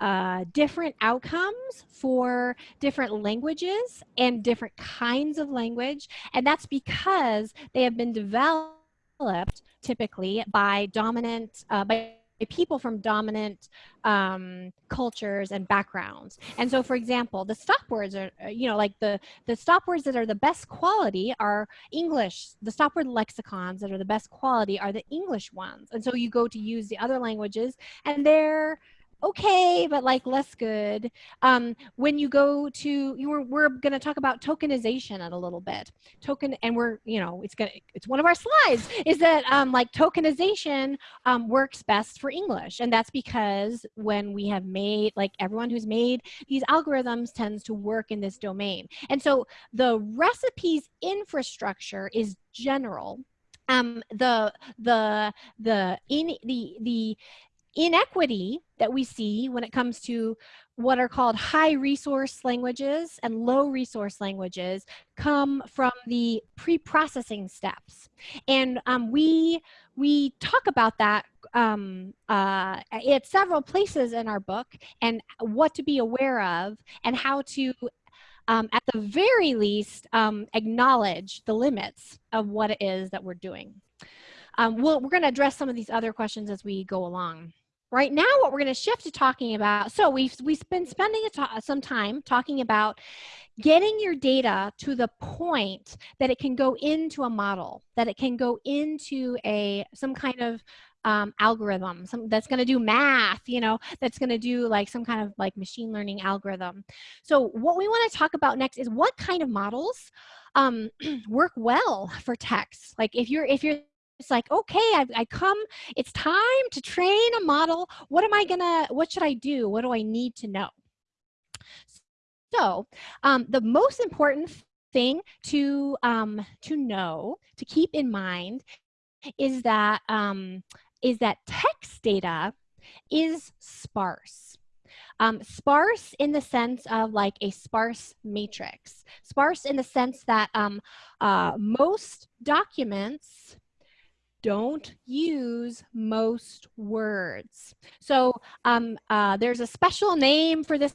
uh, different outcomes for different languages and different kinds of language. And that's because they have been developed typically by dominant, uh, by people from dominant um, cultures and backgrounds. And so, for example, the stop words are, uh, you know, like the, the stop words that are the best quality are English. The stop word lexicons that are the best quality are the English ones. And so you go to use the other languages and they're, okay, but like less good. Um, when you go to, you were, we're going to talk about tokenization in a little bit. Token, and we're, you know, it's going to, it's one of our slides, is that um, like tokenization um, works best for English. And that's because when we have made, like everyone who's made these algorithms tends to work in this domain. And so the recipes infrastructure is general um, the the the in the the inequity that we see when it comes to what are called high resource languages and low resource languages come from the pre-processing steps. And um, we, we talk about that um, uh, at several places in our book and what to be aware of and how to um, at the very least, um, acknowledge the limits of what it is that we're doing. Um, we we are going to address some of these other questions as we go along. Right now, what we're going to shift to talking about, so we've, we've been spending some time talking about getting your data to the point that it can go into a model, that it can go into a some kind of um, algorithm some, that's going to do math, you know, that's going to do like some kind of like machine learning algorithm. So what we want to talk about next is what kind of models um, work well for text. Like if you're if you're it's like, okay, I, I come, it's time to train a model. What am I gonna, what should I do? What do I need to know? So um, the most important thing to, um, to know, to keep in mind is that, um, is that text data is sparse. Um, sparse in the sense of like a sparse matrix. Sparse in the sense that um, uh, most documents don't use most words. So um, uh, there's a special name for this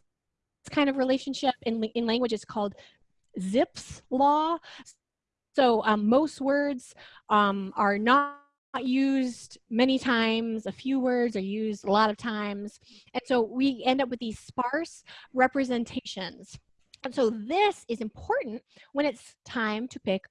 kind of relationship in, in called Zipf's law. So um, most words um, are not used many times, a few words are used a lot of times. And so we end up with these sparse representations. And so this is important when it's time to pick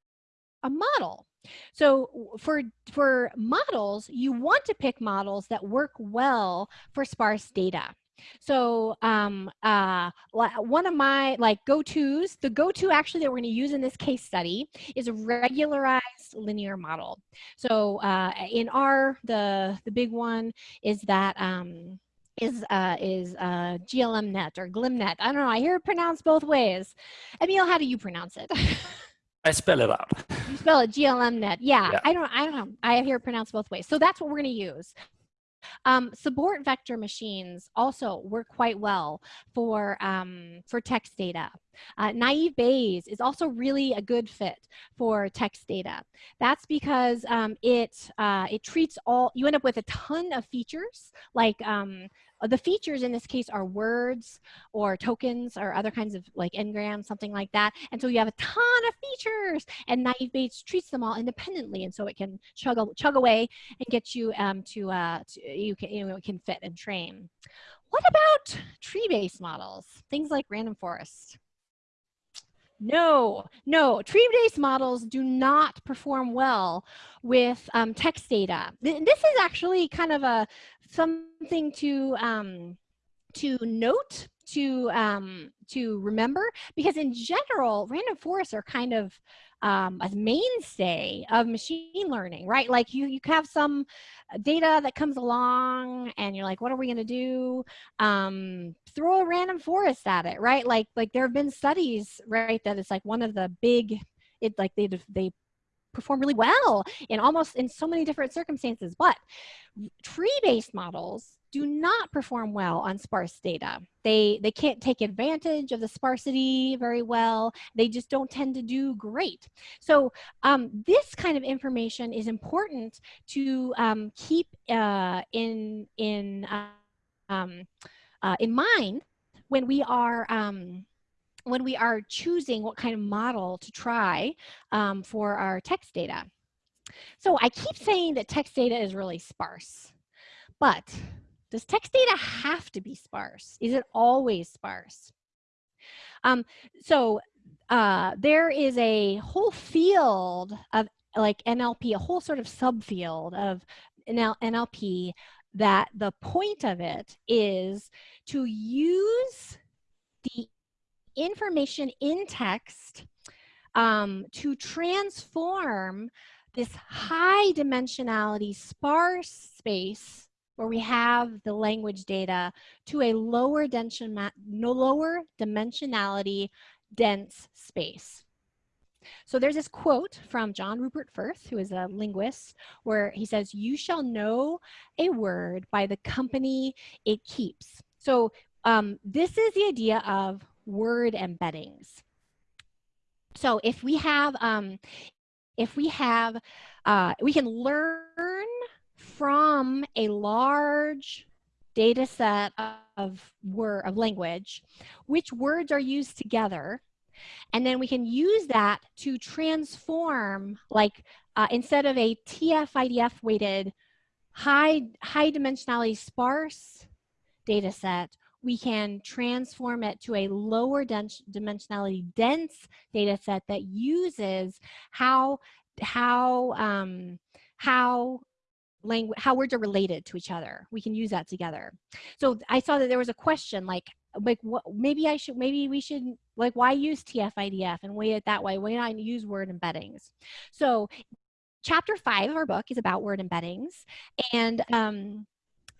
a model. So for, for models, you want to pick models that work well for sparse data. So um, uh, one of my like go-tos, the go-to actually that we're going to use in this case study is a regularized linear model. So uh, in R, the the big one is that um, is uh, is uh, GLMNet or GLIMNet. I don't know. I hear it pronounced both ways. Emil, how do you pronounce it? I spell it out. You spell it GLMNet. Yeah, yeah, I don't. I don't know. I hear it pronounced both ways. So that's what we're going to use. Um, support vector machines also work quite well for um, for text data. Uh, naive Bayes is also really a good fit for text data. That's because um, it uh, it treats all. You end up with a ton of features like um, the features in this case are words or tokens or other kinds of like n-grams, something like that. And so you have a ton of features and Naive Bayes treats them all independently. And so it can chug, chug away and get you um, to, uh, to, you, can, you know, it can fit and train. What about tree-based models? Things like random forest. No, no, tree-based models do not perform well with um, text data. This is actually kind of a something to um, to note to um, to remember because in general, random forests are kind of um, a mainstay of machine learning, right? Like you, you have some data that comes along and you're like, what are we gonna do? Um, throw a random forest at it, right? Like, like there have been studies, right, that it's like one of the big, it like they, they perform really well in almost in so many different circumstances, but tree-based models do not perform well on sparse data. They, they can't take advantage of the sparsity very well. They just don't tend to do great. So um, this kind of information is important to um, keep uh, in, in, uh, um, uh, in mind when we are um, when we are choosing what kind of model to try um, for our text data. So I keep saying that text data is really sparse, but does text data have to be sparse? Is it always sparse? Um, so uh, there is a whole field of like NLP, a whole sort of subfield of NL NLP that the point of it is to use the information in text um, to transform this high dimensionality sparse space where we have the language data to a lower, dimension, no lower dimensionality dense space. So there's this quote from John Rupert Firth, who is a linguist, where he says, you shall know a word by the company it keeps. So um, this is the idea of word embeddings. So if we have, um, if we have, uh, we can learn from a large data set of word of language, which words are used together. And then we can use that to transform, like uh, instead of a TF-IDF weighted high, high dimensionality sparse data set, we can transform it to a lower dimensionality dense data set that uses how, how, um, how language, how words are related to each other. We can use that together. So I saw that there was a question like, like what, maybe I should, maybe we should, like why use TF-IDF and weigh it that way? Why not use word embeddings? So chapter five of our book is about word embeddings. And um,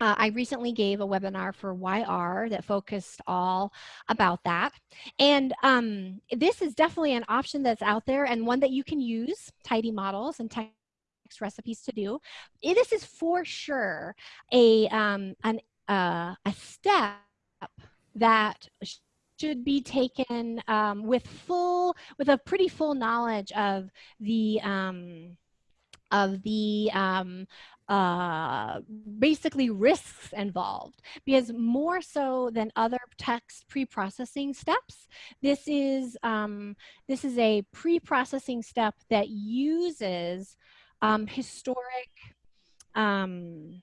uh, I recently gave a webinar for Why R that focused all about that. And um, this is definitely an option that's out there and one that you can use, tidymodels and textrecipes to do. This is for sure a, um, an, uh, a step that should be taken um, with full, with a pretty full knowledge of the, um, of the um, uh, basically risks involved because more so than other text pre-processing steps, this is, um, this is a pre-processing step that uses um, historic um,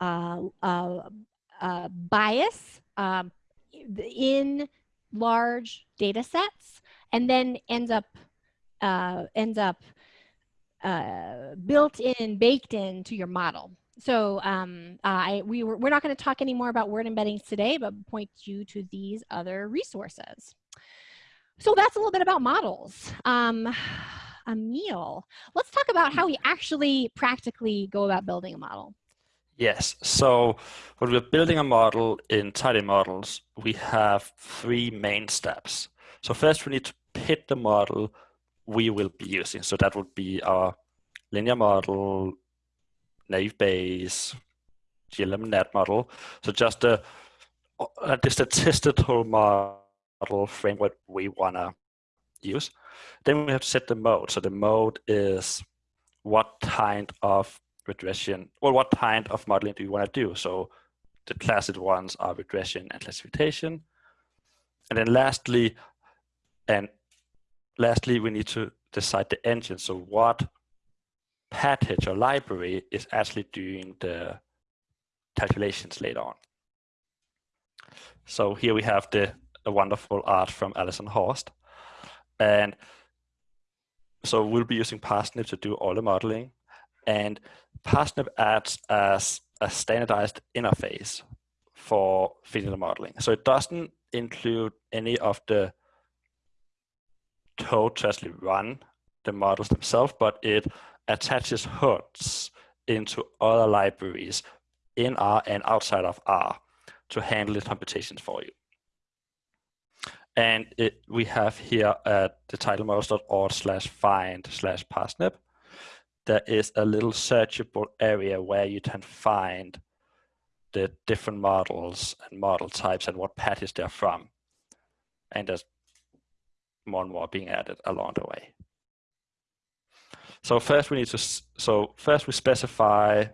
uh, uh, uh, bias um, in large data sets and then ends up uh, ends up uh, built in, baked into your model. So um, I, we were, we're not going to talk any more about word embeddings today, but point you to these other resources. So that's a little bit about models. Um, Emil, let's talk about how we actually practically go about building a model. Yes, so when we're building a model in tidymodels, we have three main steps. So first we need to pick the model we will be using. So that would be our linear model, naive Bayes, GLM-NET model. So just the, uh, the statistical model framework we want to use. Then we have to set the mode. So the mode is what kind of regression, or what kind of modeling do you want to do? So the classic ones are regression and classification. And then lastly, and lastly, we need to decide the engine. So what package or library is actually doing the calculations later on. So here we have the, wonderful art from Alison Horst. And so we'll be using Parsnip to do all the modeling. And Parsnip acts as a standardized interface for the modeling. So it doesn't include any of the code to actually run the models themselves, but it attaches hooks into other libraries in R and outside of R to handle the computations for you. And it, we have here at the tidymodels.org slash find slash parsnip, there is a little searchable area where you can find the different models and model types and what package they're from. And there's more and more being added along the way. So first we need to, so first we specify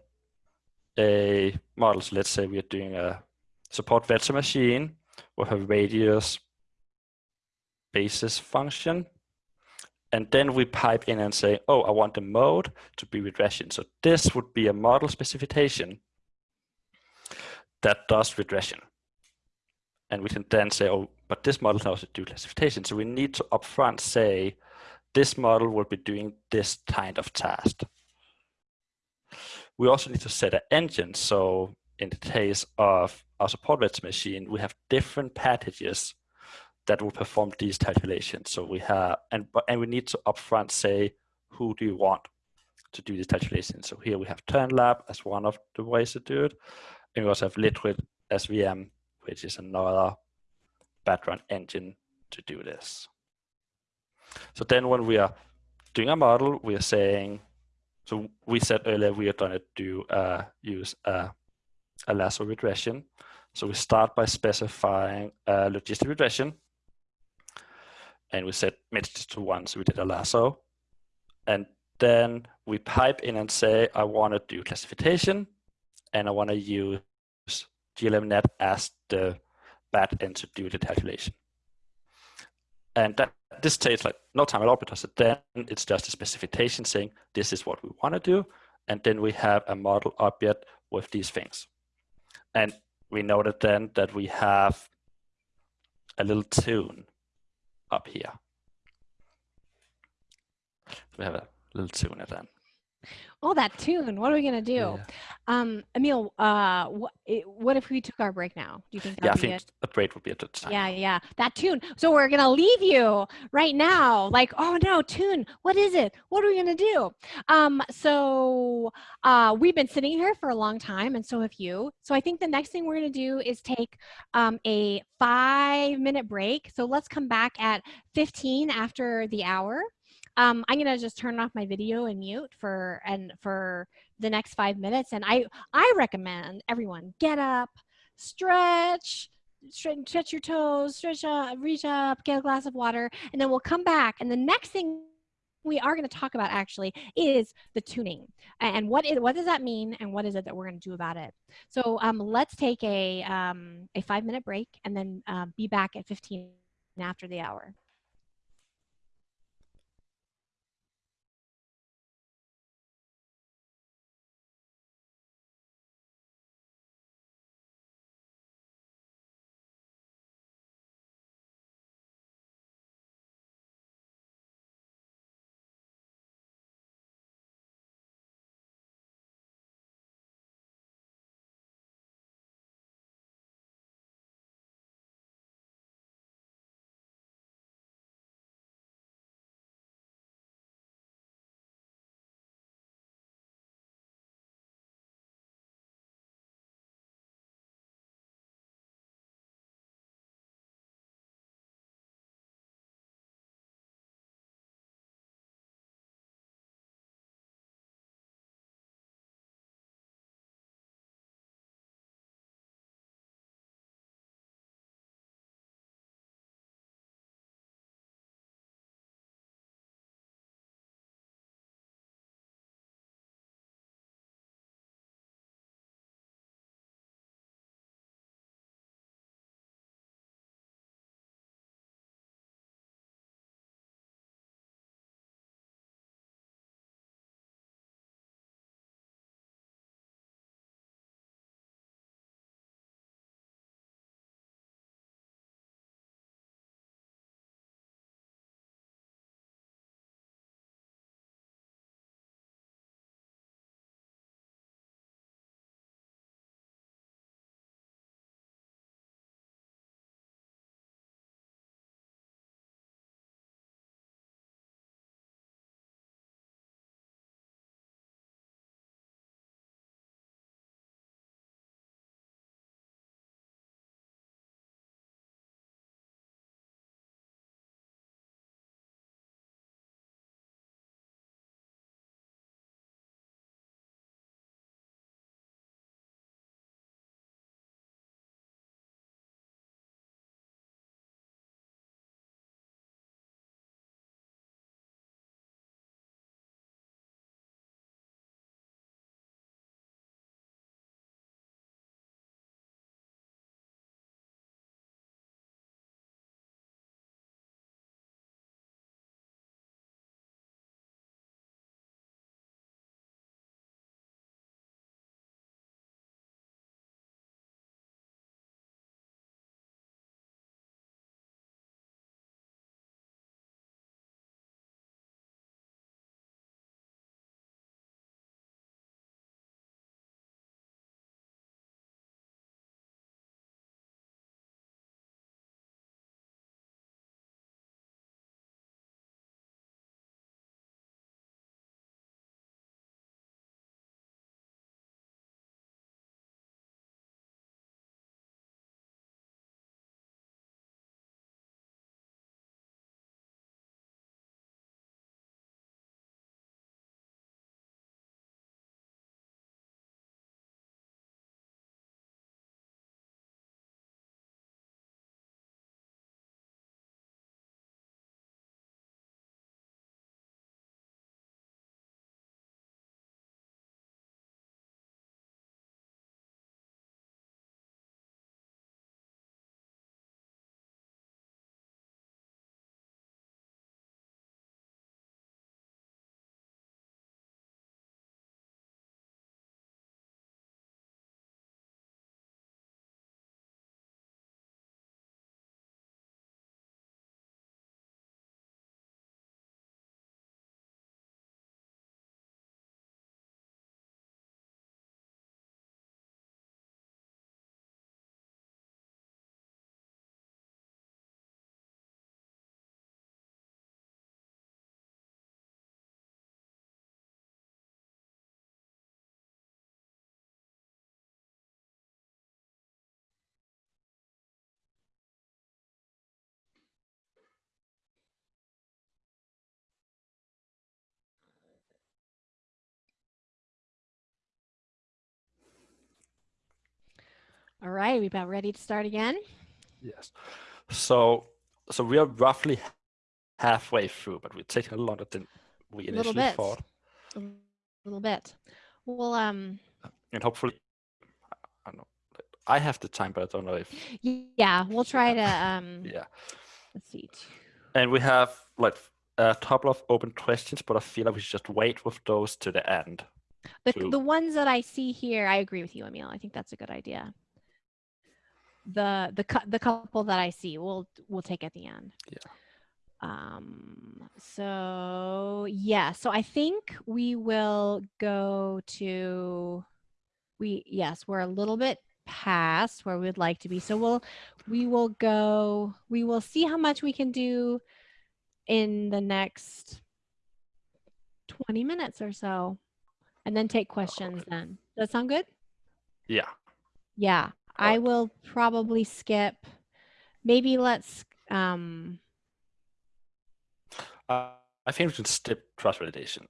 a model. So let's say we are doing a support vector machine with a radius basis function. And then we pipe in and say, oh, I want the mode to be regression. So this would be a model specification that does regression. And we can then say, oh, but this model can also do classification. So we need to upfront say, this model will be doing this kind of task. We also need to set an engine. So in the case of our support vector machine, we have different packages that will perform these calculations. So we have, and, and we need to upfront say, who do you want to do these calculations? So here we have kernlab as one of the ways to do it. And we also have Liquid SVM, which is another background engine to do this. So then when we are doing a model, we are saying, so we said earlier we are going to do uh, use a, a lasso regression. So we start by specifying a logistic regression. And we set mixture to one, so we did a lasso. And then we pipe in and say, I want to do classification and I want to use GLMNet as the back end to do the calculation. And that this takes like no time at all because then it's just a specification saying this is what we want to do. And then we have a model object with these things. And we noted then that we have a little tune up here. So we have a little tune at then. Oh, that tune. What are we gonna do? Yeah. Um, Emil, uh, what, what if we took our break now? Do you think? Yeah, I think a break would be a good time. Yeah, yeah, that tune. So we're gonna leave you right now. Like, oh no, tune. What is it? What are we gonna do? Um, so uh, we've been sitting here for a long time, and so have you. So I think the next thing we're gonna do is take um, a five-minute break. So let's come back at 15 after the hour. Um, I'm gonna just turn off my video and mute for and for the next five minutes. And I I recommend everyone get up, stretch, stretch, stretch your toes, stretch up, reach up, get a glass of water, and then we'll come back. And the next thing we are going to talk about actually is the tuning and what is what does that mean and what is it that we're going to do about it so um, let's take a um, a five minute break and then um, be back at 15 after the hour All right, we about ready to start again? Yes. So so we are roughly halfway through, but we're taking a little longer than we A little initially bit. thought. A little bit. Well, um, And hopefully, I don't know. I have the time, but I don't know if yeah, we'll try to, um, yeah. let's see. And we have like a couple of open questions, but I feel like we should just wait with those to the end. The, to- the ones that I see here, I agree with you, Emil. I think that's a good idea. The the the couple that I see, we'll we'll take at the end. Yeah. Um. So yeah. So I think we will go to. We yes, we're a little bit past where we'd like to be. So we'll we will go. We will see how much we can do in the next 20 minutes or so and then take questions then. Does that sound good? Yeah. Yeah. I will probably skip. Maybe let's um Uh, I think we should skip cross validation.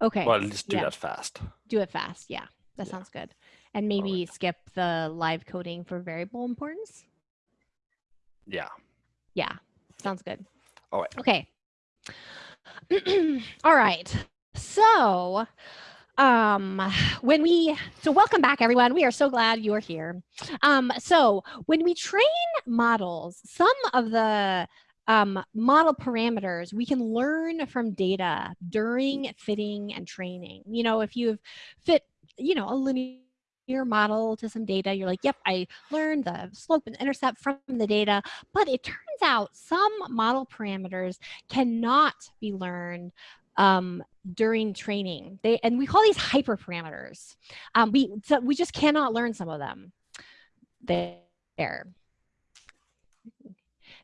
okay. Well, least do yeah. that fast. Do it fast. Yeah. That Yeah. sounds good. And maybe skip the live coding for variable importance. Yeah. Yeah. Sounds good. All right. Okay. All right. So, um, when we, so welcome back, everyone. We are so glad you're here. Um, so when we train models, some of the um, model parameters we can learn from data during fitting and training. You know, if you've fit, you know, a linear model to some data, you're like, yep, I learned the slope and intercept from the data. But it turns out some model parameters cannot be learned um, during training. They and we call these hyperparameters. Um, we so we just cannot learn some of them. There.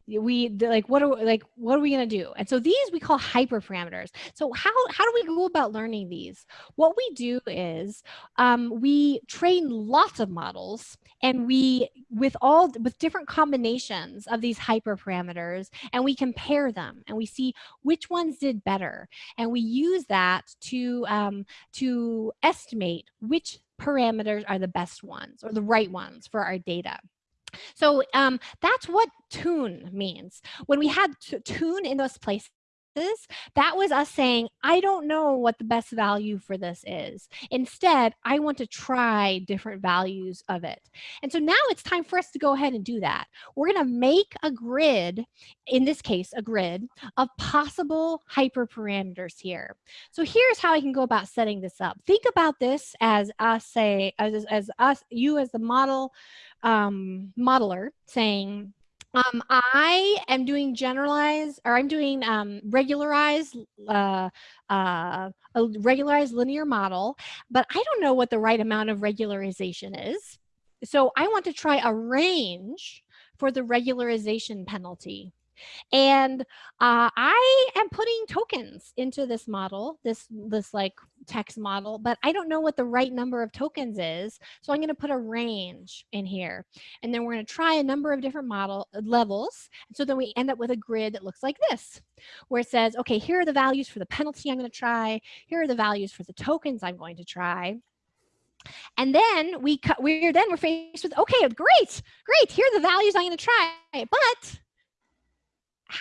We like what are like what are we gonna do? And so these we call hyperparameters. So how how do we go about learning these? What we do is um, we train lots of models and we with all with different combinations of these hyperparameters and we compare them and we see which ones did better and we use that to um, to estimate which parameters are the best ones or the right ones for our data. So um, that's what tune means. When we had tune in those places, that was us saying, I don't know what the best value for this is. Instead, I want to try different values of it. And so now it's time for us to go ahead and do that. We're going to make a grid, in this case, a grid of possible hyperparameters here. So here's how I can go about setting this up. Think about this as us say, as, as us, you as the model um, modeler saying, um, I am doing generalized, or I'm doing um, regularized, uh, uh, a regularized linear model, but I don't know what the right amount of regularization is. So I want to try a range for the regularization penalty. And uh, I am putting tokens into this model, this this like text model, but I don't know what the right number of tokens is. So I'm going to put a range in here, and then we're going to try a number of different model uh, levels. So then we end up with a grid that looks like this, where it says, okay, here are the values for the penalty I'm going to try. Here are the values for the tokens I'm going to try. And then we cut, we're then we're faced with, okay, great, great. Here are the values I'm going to try, but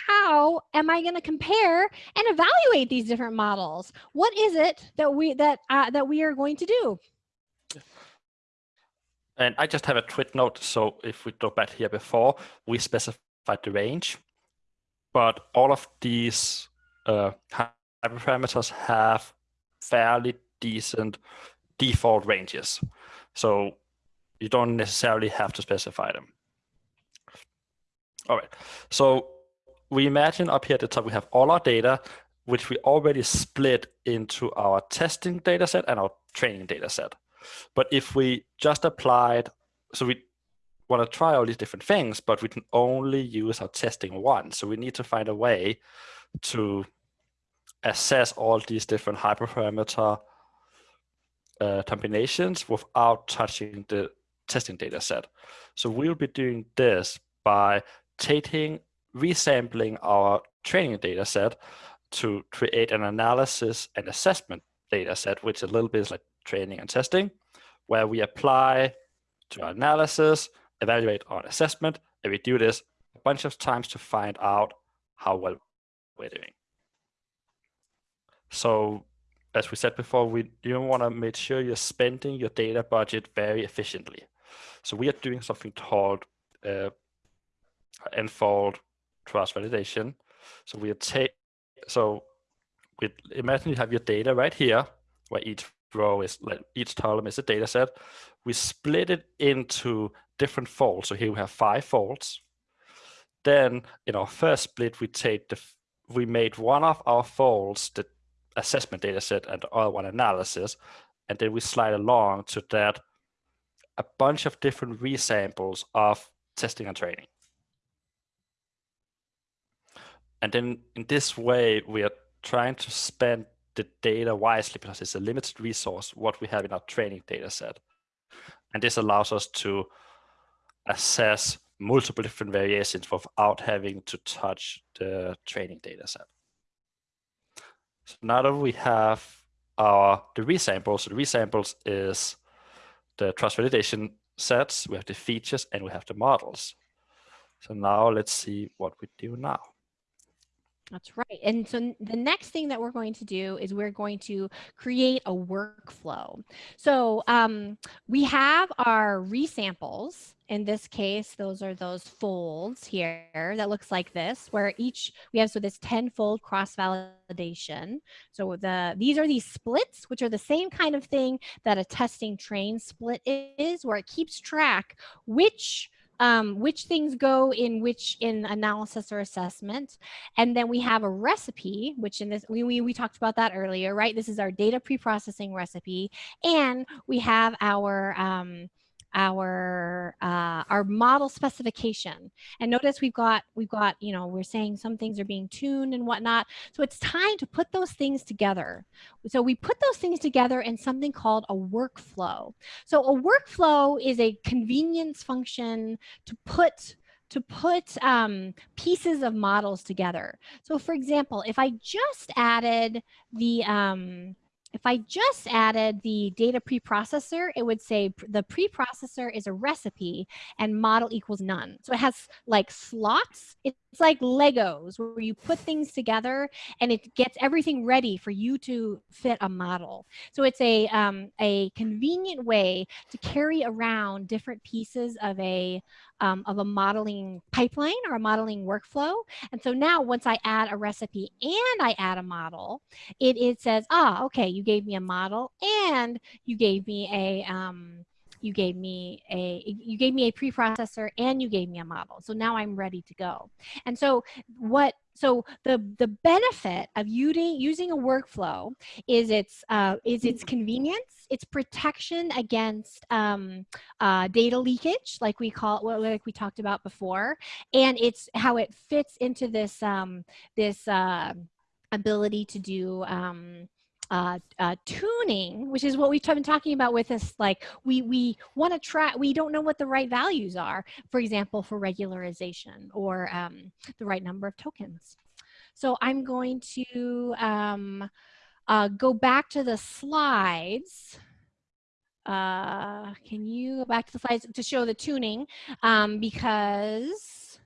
how am I going to compare and evaluate these different models? What is it that we that uh, that we are going to do? And I just have a quick note. So if we go back here before, we specified the range, but all of these uh, hyperparameters have fairly decent default ranges. So you don't necessarily have to specify them. All right. So we imagine up here at the top, we have all our data, which we already split into our testing data set and our training data set. But if we just applied, so we want to try all these different things, but we can only use our testing one. So we need to find a way to assess all these different hyperparameter uh, combinations without touching the testing data set. So we'll be doing this by taking, resampling our training data set to create an analysis and assessment data set, which is a little bit is like training and testing, where we apply to our analysis, evaluate our assessment, and we do this a bunch of times to find out how well we're doing. So as we said before, we you want to make sure you're spending your data budget very efficiently. So we are doing something called uh, n-fold cross validation. So we take so we imagine you have your data right here, where each row is like each column is a data set. We split it into different folds. So here we have five folds. Then in our first split, we take the we made one of our folds the assessment data set and the other one analysis, and then we slide along to that a bunch of different resamples of testing and training. And then in this way, we are trying to spend the data wisely because it's a limited resource, what we have in our training data set. And this allows us to assess multiple different variations without having to touch the training data set. So now that we have our the resamples, the resamples is the cross validation sets, we have the features, and we have the models. So now let's see what we do now. That's right. And so the next thing that we're going to do is we're going to create a workflow. So um, we have our resamples. In this case, those are those folds here that looks like this, where each we have so this 10 fold cross validation. So the these are these splits, which are the same kind of thing that a testing train split is, where it keeps track which um, which things go in which in analysis or assessment. And then we have a recipe, which in this, we, we, we talked about that earlier, right? This is our data pre-processing recipe. And we have our, um, our uh, our model specification. And notice we've got we've got you know we're saying some things are being tuned and whatnot. So it's time to put those things together. So we put those things together in something called a workflow. So a workflow is a convenience function to put to put um, pieces of models together. So for example, if I just added the um, if I just added the data preprocessor, it would say the preprocessor is a recipe and model equals none. So it has like slots. Like Legos where you put things together and it gets everything ready for you to fit a model. So it's a, um, a convenient way to carry around different pieces of a, um, of a modeling pipeline or a modeling workflow. And so now once I add a recipe and I add a model, it, it says, ah, okay, you gave me a model and you gave me a, um, you gave me a you gave me a preprocessor and you gave me a model. So now i'm ready to go. And so what so the the benefit of using using a workflow is its uh, is its convenience, its protection against um, uh, data leakage, like we call what like we talked about before, and it's how it fits into this um, this uh, ability to do um, uh, uh, tuning, which is what we've been talking about with us, like we, we want to try, we don't know what the right values are, for example, for regularization or um, the right number of tokens. So I'm going to um, uh, go back to the slides. Uh, can you go back to the slides to show the tuning um, because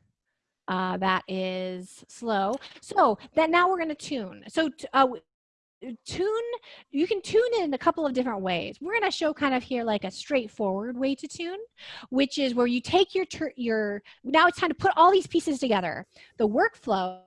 uh, that is slow. So then now we're going to tune. So uh, tune you can tune in a couple of different ways we're going to show kind of here like a straightforward way to tune which is where you take your your now it's time to put all these pieces together the workflow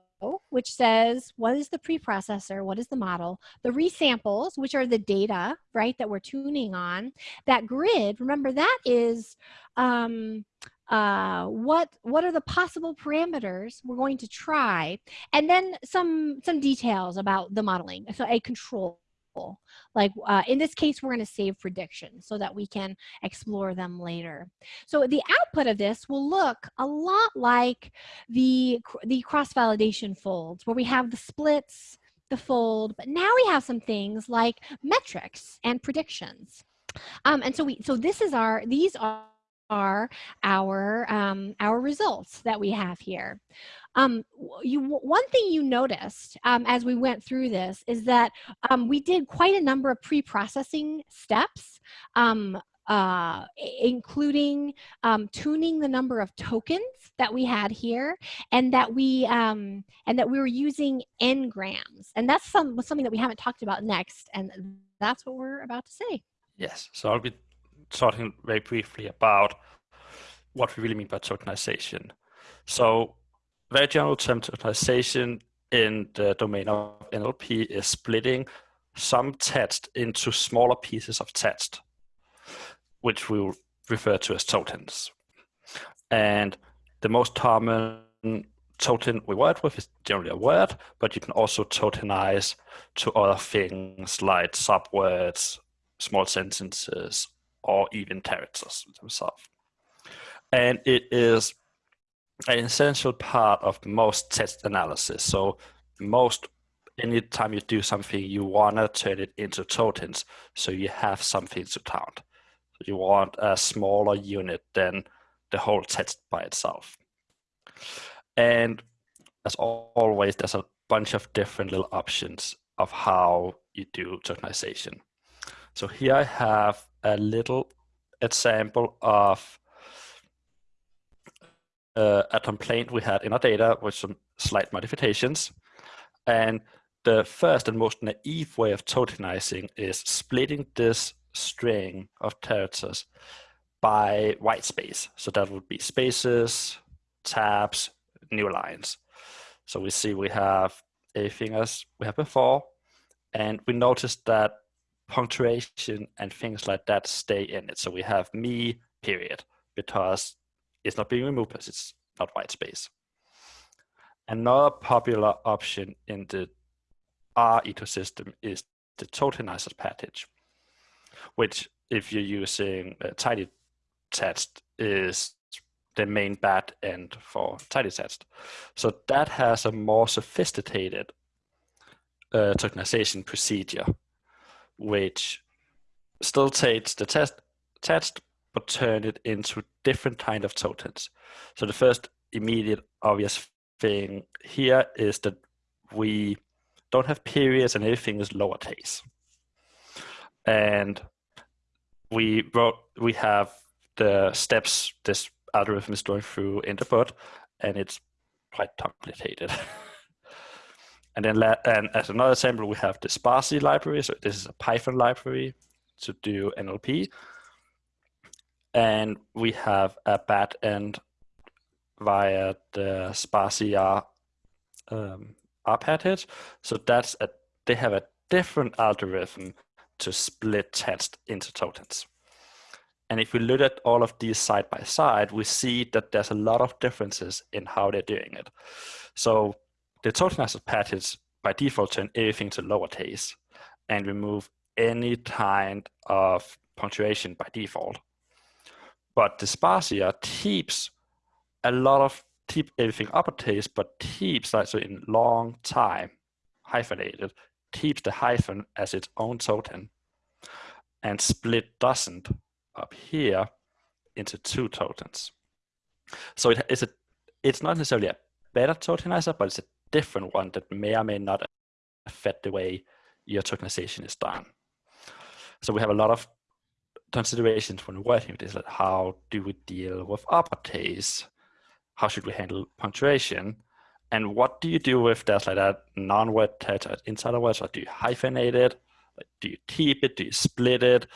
which says what is the preprocessor, what is the model, the resamples, which are the data, right, that we're tuning on. That grid, remember that is um, uh, what what are the possible parameters we're going to try, and then some some details about the modeling. So a control like uh, in this case, we're going to save predictions so that we can explore them later. So the output of this will look a lot like the, the cross-validation folds where we have the splits, the fold, but now we have some things like metrics and predictions. Um, and so we, so this is our, these are are our, um, our results that we have here. Um, you, one thing you noticed um, as we went through this is that um, we did quite a number of pre-processing steps um, uh, including um, tuning the number of tokens that we had here, and that we um, and that we were using n-grams, and that's some something that we haven't talked about next, and that's what we're about to say. Yes, so I'll be talking very briefly about what we really mean by tokenization. So, very general term tokenization in the domain of NLP is splitting some text into smaller pieces of text, which we will refer to as tokens. And the most common token we work with is generally a word, but you can also tokenize to other things like subwords, small sentences, or even characters themselves. And it is an essential part of most text analysis. So most anytime you do something, you want to turn it into tokens so you have something to count. You want a smaller unit than the whole test by itself. And as always, there's a bunch of different little options of how you do tokenization. So here I have a little example of uh, a complaint we had in our data with some slight modifications. And the first and most naive way of tokenizing is splitting this string of characters by white space. So that would be spaces, tabs, new lines. So we see we have everything as we have before, and we notice that punctuation and things like that stay in it. So we have me, period, because it's not being removed because it's not white space. Another popular option in the R ecosystem is the tokenizer package, which if you're using uh, tidy text is the main back end for tidytext. So that has a more sophisticated uh, tokenization procedure, which still takes the test text but turn it into different kind of tokens. So the first immediate obvious thing here is that we don't have periods and everything is lowercase. And we wrote, we have the steps this algorithm is going through in the book, and it's quite complicated. and then and as another example, we have the spaCy library. So this is a Python library to do NLP. And we have a back end via the spacyr um, package. So that's a they have a different algorithm to split text into tokens. And if we look at all of these side by side, we see that there's a lot of differences in how they're doing it. So the tokenizer package by default turn everything to lowercase and remove any kind of punctuation by default. But the spacyr keeps a lot of keep everything uppercase, but keeps like so in long time hyphenated, keeps the hyphen as its own token, and split doesn't up here into two tokens. So it is a it's not necessarily a better tokenizer, but it's a different one that may or may not affect the way your tokenization is done. So we have a lot of considerations when working with this, like how do we deal with uppercase? how should we handle punctuation? And what do you do with that like that non-word text inside of words? Like do you hyphenate it? Like, do you keep it? Do you split it? A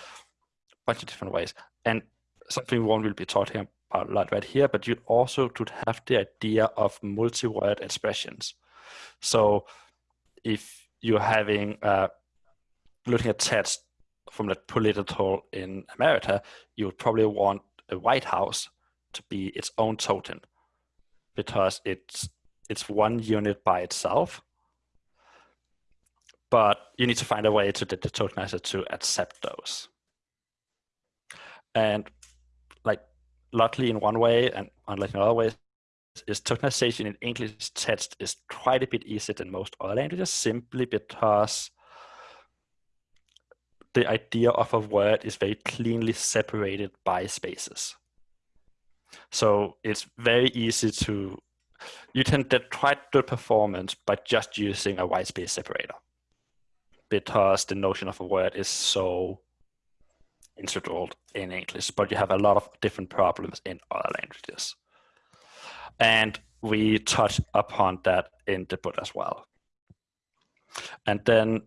bunch of different ways. And something won't really be talking about a lot right here, but you also could have the idea of multi-word expressions. So if you're having uh, looking at text from the political in America, you would probably want a White House to be its own token because it's it's one unit by itself. But you need to find a way to get the tokenizer to accept those. And like luckily in one way and unlike in other ways, is tokenization in English text is quite a bit easier than most other languages simply because the idea of a word is very cleanly separated by spaces. So it's very easy to, you can get quite good performance by just using a white space separator because the notion of a word is so instituted in English, but you have a lot of different problems in other languages. And we touch upon that in the book as well. And then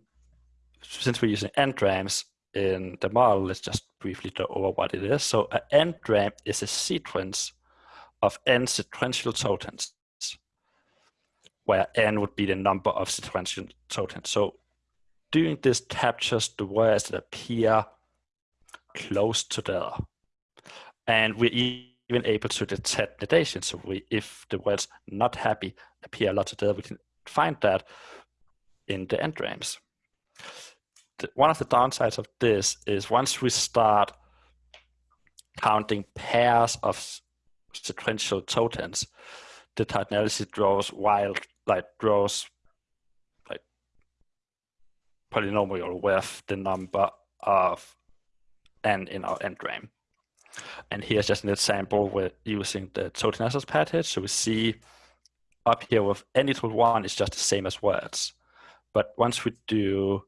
since we're using n-grams in the model, let's just briefly go over what it is. So an n-gram is a sequence of n sequential tokens, where n would be the number of sequential tokens. So doing this captures the words that appear close together. And we're even able to detect negation. So we, if the words not happy appear a lot together, we can find that in the n-grams. The, one of the downsides of this is once we start counting pairs of sequential tokens, the analysis draws wild, like draws like polynomial with the number of n in our end n-gram. And here's just an example with using the total analysis package. So we see up here with n equals one is just the same as words. But once we do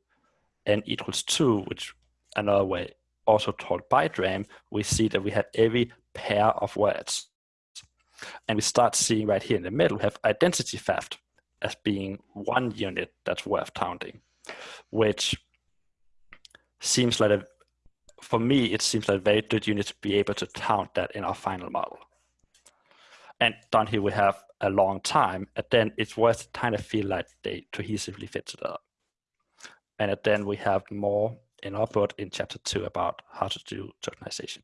n equals two, which another way also called bigram, we see that we have every pair of words. And we start seeing right here in the middle, we have identity theft as being one unit that's worth counting, which seems like a, for me, it seems like very good unit to be able to count that in our final model. And down here we have a long time, and then it's worth kind of feel like they cohesively fit together. And then we have more in our book in chapter two about how to do tokenization.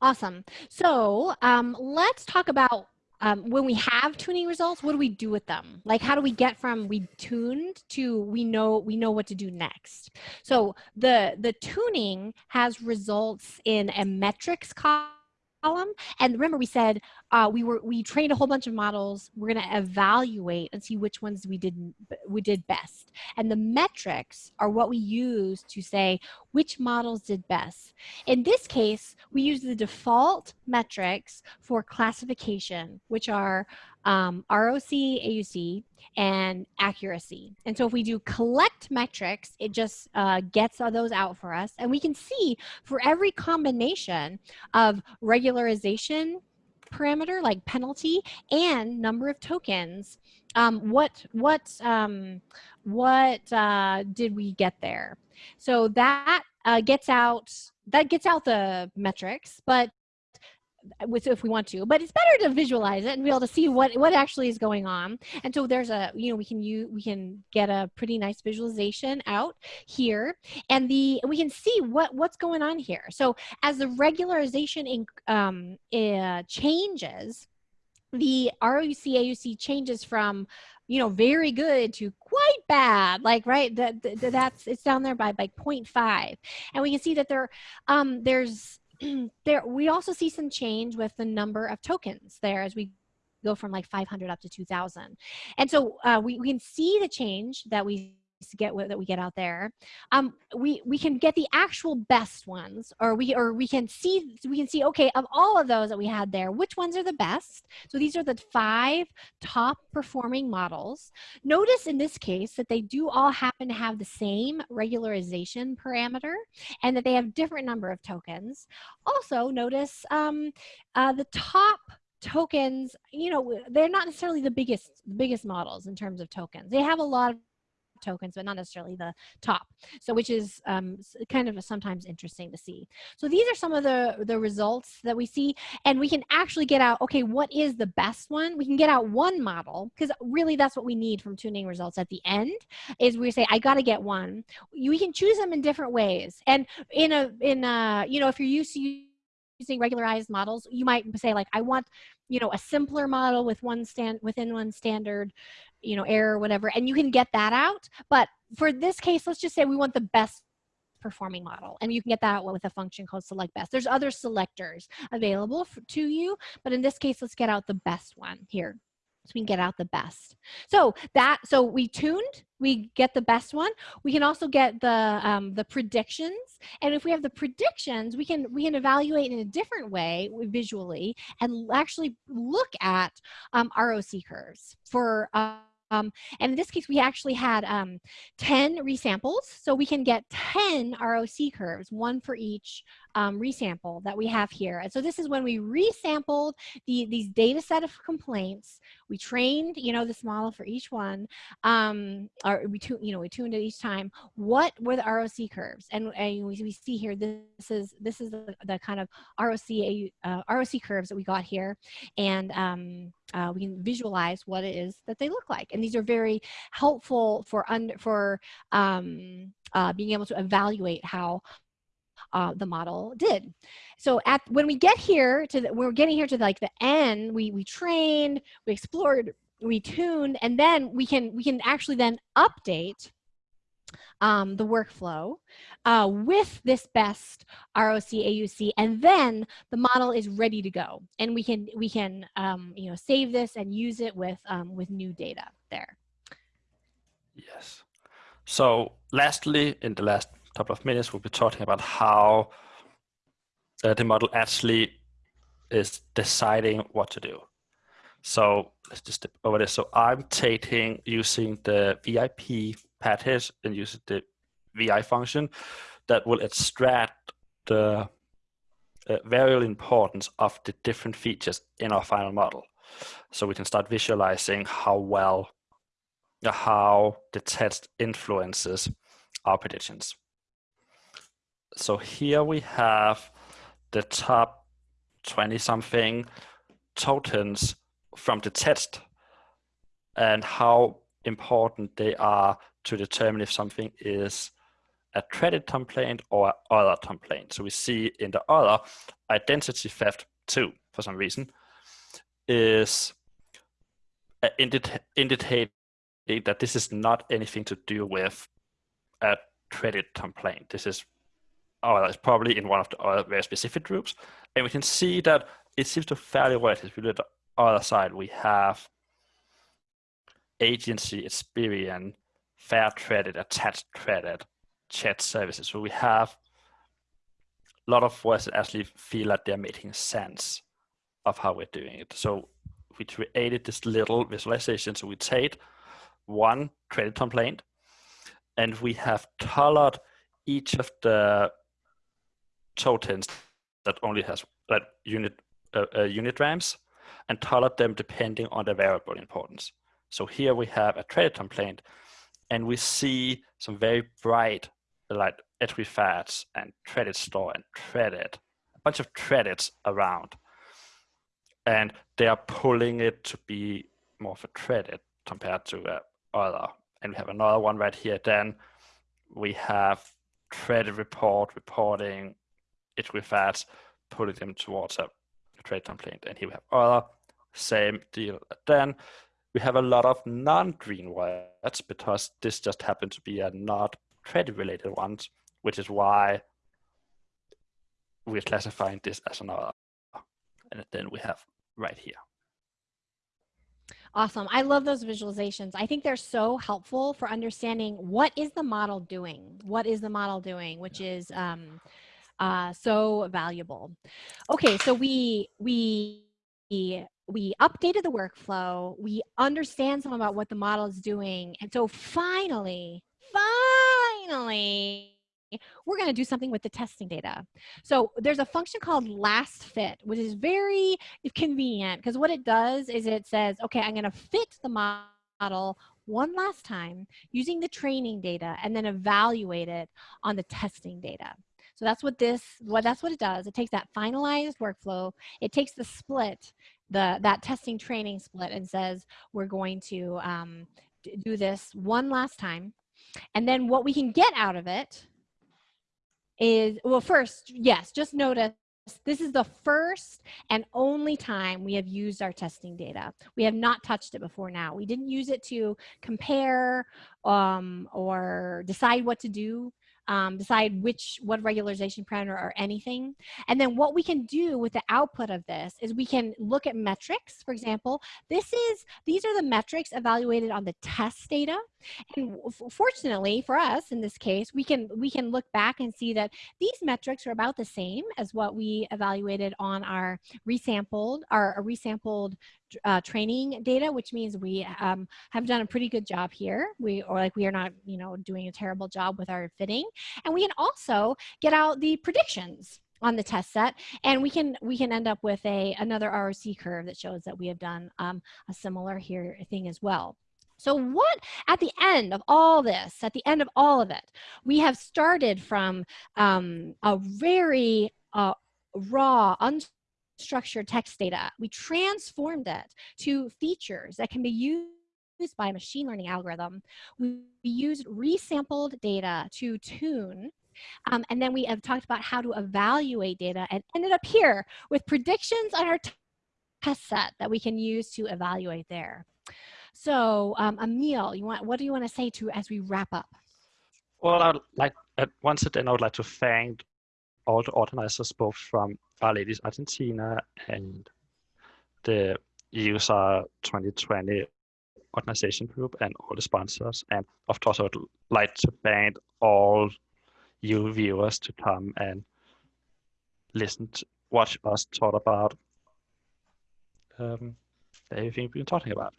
Awesome. So um, let's talk about um, when we have tuning results, what do we do with them? Like, how do we get from we tuned to we know we know what to do next? So the the tuning has results in a metrics column column. And remember we said uh, we were we trained a whole bunch of models. We're going to evaluate and see which ones we did we did best. And the metrics are what we use to say which models did best. In this case, we use the default metrics for classification, which are um, ROC, AUC, and accuracy. And so if we do collect metrics, it just uh, gets those out for us. And we can see for every combination of regularization parameter like penalty and number of tokens, um, what, what, um, what uh, did we get there? So that uh, gets out, that gets out the metrics, but if we want to but it's better to visualize it and be able to see what what actually is going on. And so there's a you know we can use we can get a pretty nice visualization out here and the we can see what what's going on here. So as the regularization in, um, uh, changes the ROC AUC changes from you know very good to quite bad like right that, that that's it's down there by by 0.5 and we can see that there um there's there we also see some change with the number of tokens there as we go from like 500 up to 2000 and so uh, we, we can see the change that we get that we get out there. Um we we can get the actual best ones or we or we can see we can see okay of all of those that we had there which ones are the best? So these are the five top performing models. Notice in this case that they do all happen to have the same regularization parameter and that they have different number of tokens. Also notice um uh, the top tokens you know they're not necessarily the biggest biggest models in terms of tokens. They have a lot of tokens, but not necessarily the top. So which is um, kind of sometimes interesting to see. So these are some of the, the results that we see and we can actually get out, okay, what is the best one? We can get out one model because really that's what we need from tuning results at the end is we say, I got to get one. We can choose them in different ways. And in a, in a, you know, if you're used to using regularized models, you might say like, I want, you know, a simpler model with one stand within one standard, you know, error, or whatever, and you can get that out. But for this case, let's just say we want the best performing model and you can get that out with a function called select best there's other selectors available to you but in this case let's get out the best one here so we can get out the best. So that, so we tuned, we get the best one. We can also get the, um, the predictions. And if we have the predictions, we can, we can evaluate in a different way visually and actually look at um, ROC curves for, uh, um, and in this case, we actually had um, 10 resamples. So we can get 10 ROC curves, one for each um, resample that we have here. And so this is when we resampled the, these data set of complaints. We trained, you know, this model for each one, um, or we, tu you know, we tuned it each time. What were the ROC curves? And, and we, we see here, this is, this is the, the kind of ROC, uh, ROC curves that we got here. And um, uh, we can visualize what it is that they look like. And these are very helpful for, under, for um, uh, being able to evaluate how uh, the model did. So at when we get here to the, we're getting here to like the end, we we trained, we explored, we tuned, and then we can we can actually then update um, the workflow uh, with this best ROC AUC, and then the model is ready to go, and we can we can um, you know save this and use it with um, with new data there. Yes. So lastly, in the last couple of minutes, we'll be talking about how uh, the model actually is deciding what to do. So let's just step over this. So I'm taking using the VIP package and using the VI function that will extract the uh, variable importance of the different features in our final model. So we can start visualizing how well, how the test influences our predictions. So here we have the top 20 something tokens from the test and how important they are to determine if something is a credit complaint or other complaint. So we see in the other identity theft too, for some reason, is uh, indicating that this is not anything to do with a credit complaint. This is oh, it's probably in one of the other very specific groups. And we can see that it seems to fairly well. If we look at the other side, we have agency, Experian, fair credit, attached credit, chat services. So we have a lot of words that actually feel like they're making sense of how we're doing it. So we created this little visualization. So we take one credit complaint and we have colored each of the tokens that only has unit uh, uh, unigrams and colored them depending on the variable importance. So here we have a credit complaint and we see some very bright like Equifax and credit store and credit, a bunch of credits around. And they are pulling it to be more of a credit compared to uh, other. And we have another one right here. Then we have credit report reporting Equifax, pulling them towards a trade complaint. And here we have other, same deal. Then we have a lot of non-green words because this just happened to be a not trade related ones, which is why we're classifying this as another. And then we have right here. Awesome. I love those visualizations. I think they're so helpful for understanding what is the model doing? What is the model doing? Which is um, uh, so valuable. Okay, so we, we, we updated the workflow. We understand some about what the model is doing. And so finally, finally, we're going to do something with the testing data. So there's a function called last fit, which is very convenient because what it does is it says, okay, I'm going to fit the model one last time using the training data and then evaluate it on the testing data. So that's what this, what that's what it does. It takes that finalized workflow, it takes the split, the that testing training split and says we're going to um, do this one last time. And then what we can get out of it is, well, first, yes, just notice this is the first and only time we have used our testing data. We have not touched it before now. We didn't use it to compare um, or decide what to do um, decide which, what regularization parameter or anything. And then what we can do with the output of this is we can look at metrics, for example. This is, these are the metrics evaluated on the test data. And fortunately for us in this case, we can we can look back and see that these metrics are about the same as what we evaluated on our resampled our, resampled uh, training data, which means we um, have done a pretty good job here. We or like we are not you know doing a terrible job with our fitting, and we can also get out the predictions on the test set and we can we can end up with a another ROC curve that shows that we have done um, a similar here thing as well. So what, at the end of all this, at the end of all of it, we have started from um, a very uh, raw, unstructured text data. We transformed it to features that can be used by a machine learning algorithm. We used resampled data to tune um, and then we have talked about how to evaluate data and ended up here with predictions on our test set that we can use to evaluate there. So, um, Emil, you want what do you want to say to as we wrap up? Well, I'd like at once again I would like to thank all the organizers, both from R-Ladies Argentina and the useR! 2020 organization group and all the sponsors. And of course, I would like to thank all you viewers to come and listen, to, watch us talk about um, everything we've been talking about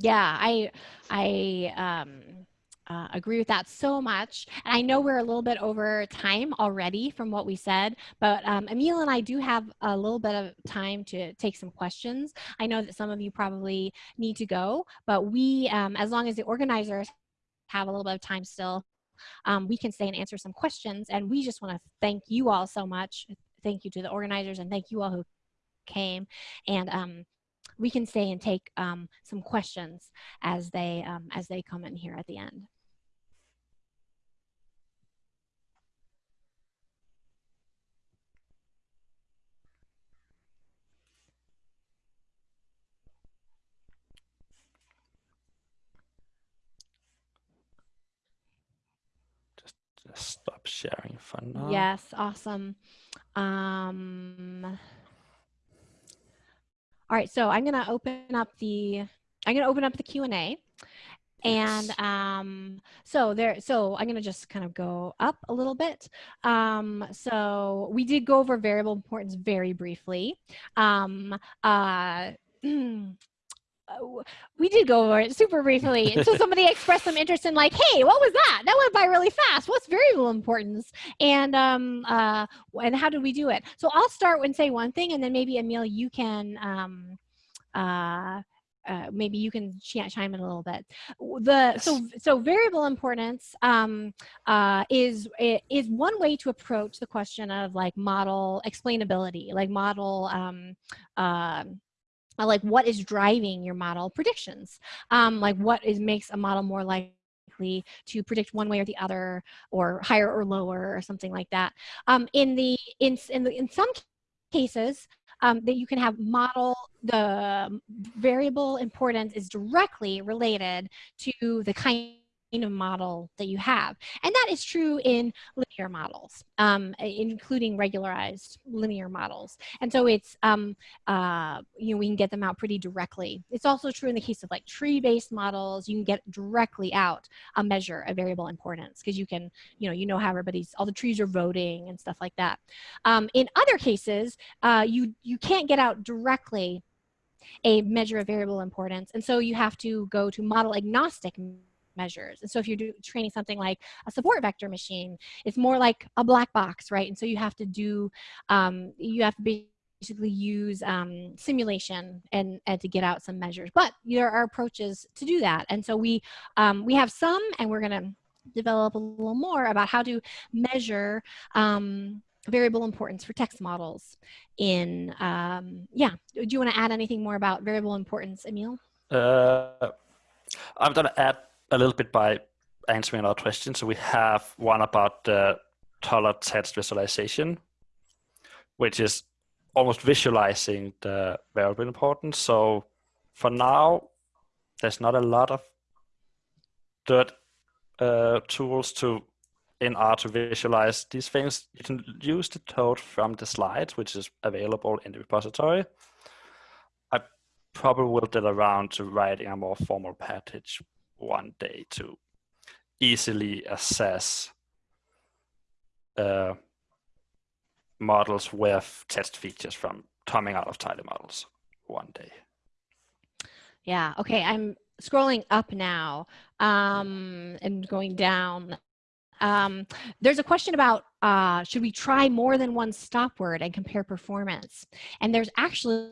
yeah i i um uh, agree with that so much. And I know we're a little bit over time already from what we said, but um, Emil and I do have a little bit of time to take some questions. I know that some of you probably need to go, but we, um, as long as the organizers have a little bit of time still, um, we can stay and answer some questions. And we just want to thank you all so much. Thank you to the organizers and thank you all who came. And um, we can stay and take um, some questions as they um, as they come in here at the end. Stop sharing for now. Yes, awesome. Um, all right, so I'm gonna open up the, I'm gonna open up the Q&A. And um, so there, so I'm gonna just kind of go up a little bit. Um, so we did go over variable importance very briefly. Um, uh, Uh, we did go over it super briefly. So somebody expressed some interest in like, hey, what was that? That went by really fast. What's variable importance? And um, uh, and how did we do it? So I'll start and say one thing, and then maybe Emil, you can um, uh, uh, maybe you can ch chime in a little bit. The so so variable importance um, uh, is is one way to approach the question of like model explainability, like model um, uh, like what is driving your model predictions um, like what is makes a model more likely to predict one way or the other or higher or lower or something like that. Um, in the in in, the, in some cases um, that you can have model the variable importance is directly related to the kind of model that you have. And that is true in linear models, um, including regularized linear models. And so it's, um, uh, you know, we can get them out pretty directly. It's also true in the case of like tree-based models, you can get directly out a measure of variable importance because you can, you know, you know how everybody's, all the trees are voting and stuff like that. Um, in other cases, uh, you, you can't get out directly a measure of variable importance. And so you have to go to model agnostic measures. And so if you're do, training something like a support vector machine, it's more like a black box, right? And so you have to do, um, you have to be basically use um, simulation and, and to get out some measures. But there are approaches to do that. And so we, um, we have some, and we're gonna develop a little more about how to measure um, variable importance for text models in, um, yeah. Do you wanna add anything more about variable importance, Emil? Uh, I'm gonna add a little bit by answering our question. So we have one about the taller text visualization, which is almost visualizing the variable importance. So for now, there's not a lot of good uh, tools to in R to visualize these things. You can use the code from the slides, which is available in the repository. I probably will get around to writing a more formal package one day to easily assess uh, models with test features from coming out of tidymodels one day. Yeah, okay, I'm scrolling up now um, and going down. Um, there's a question about uh, should we try more than one stop word and compare performance? And there's actually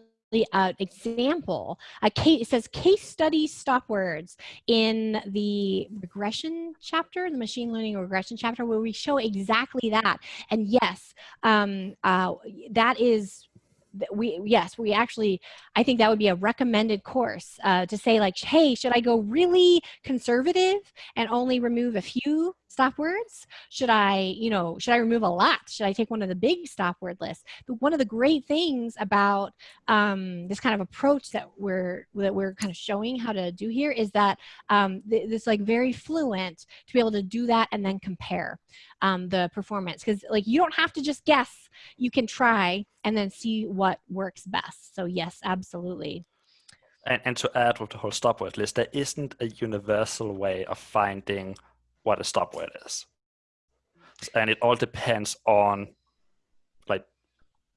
an example, a case, it says case study stop words in the regression chapter, the machine learning regression chapter, where we show exactly that. And yes, um, uh, that is we yes we actually i think that would be a recommended course uh, to say like hey should i go really conservative and only remove a few stop words? Should i you know should i remove a lot? Should i take one of the big stop word lists? But one of the great things about um, this kind of approach that we're that we're kind of showing how to do here is that um, th this like very fluent to be able to do that and then compare um, the performance. Because like you don't have to just guess. You can try and then see what works best. So yes absolutely. And, and to add with the whole stop word list there isn't a universal way of finding what a stop word is and it all depends on like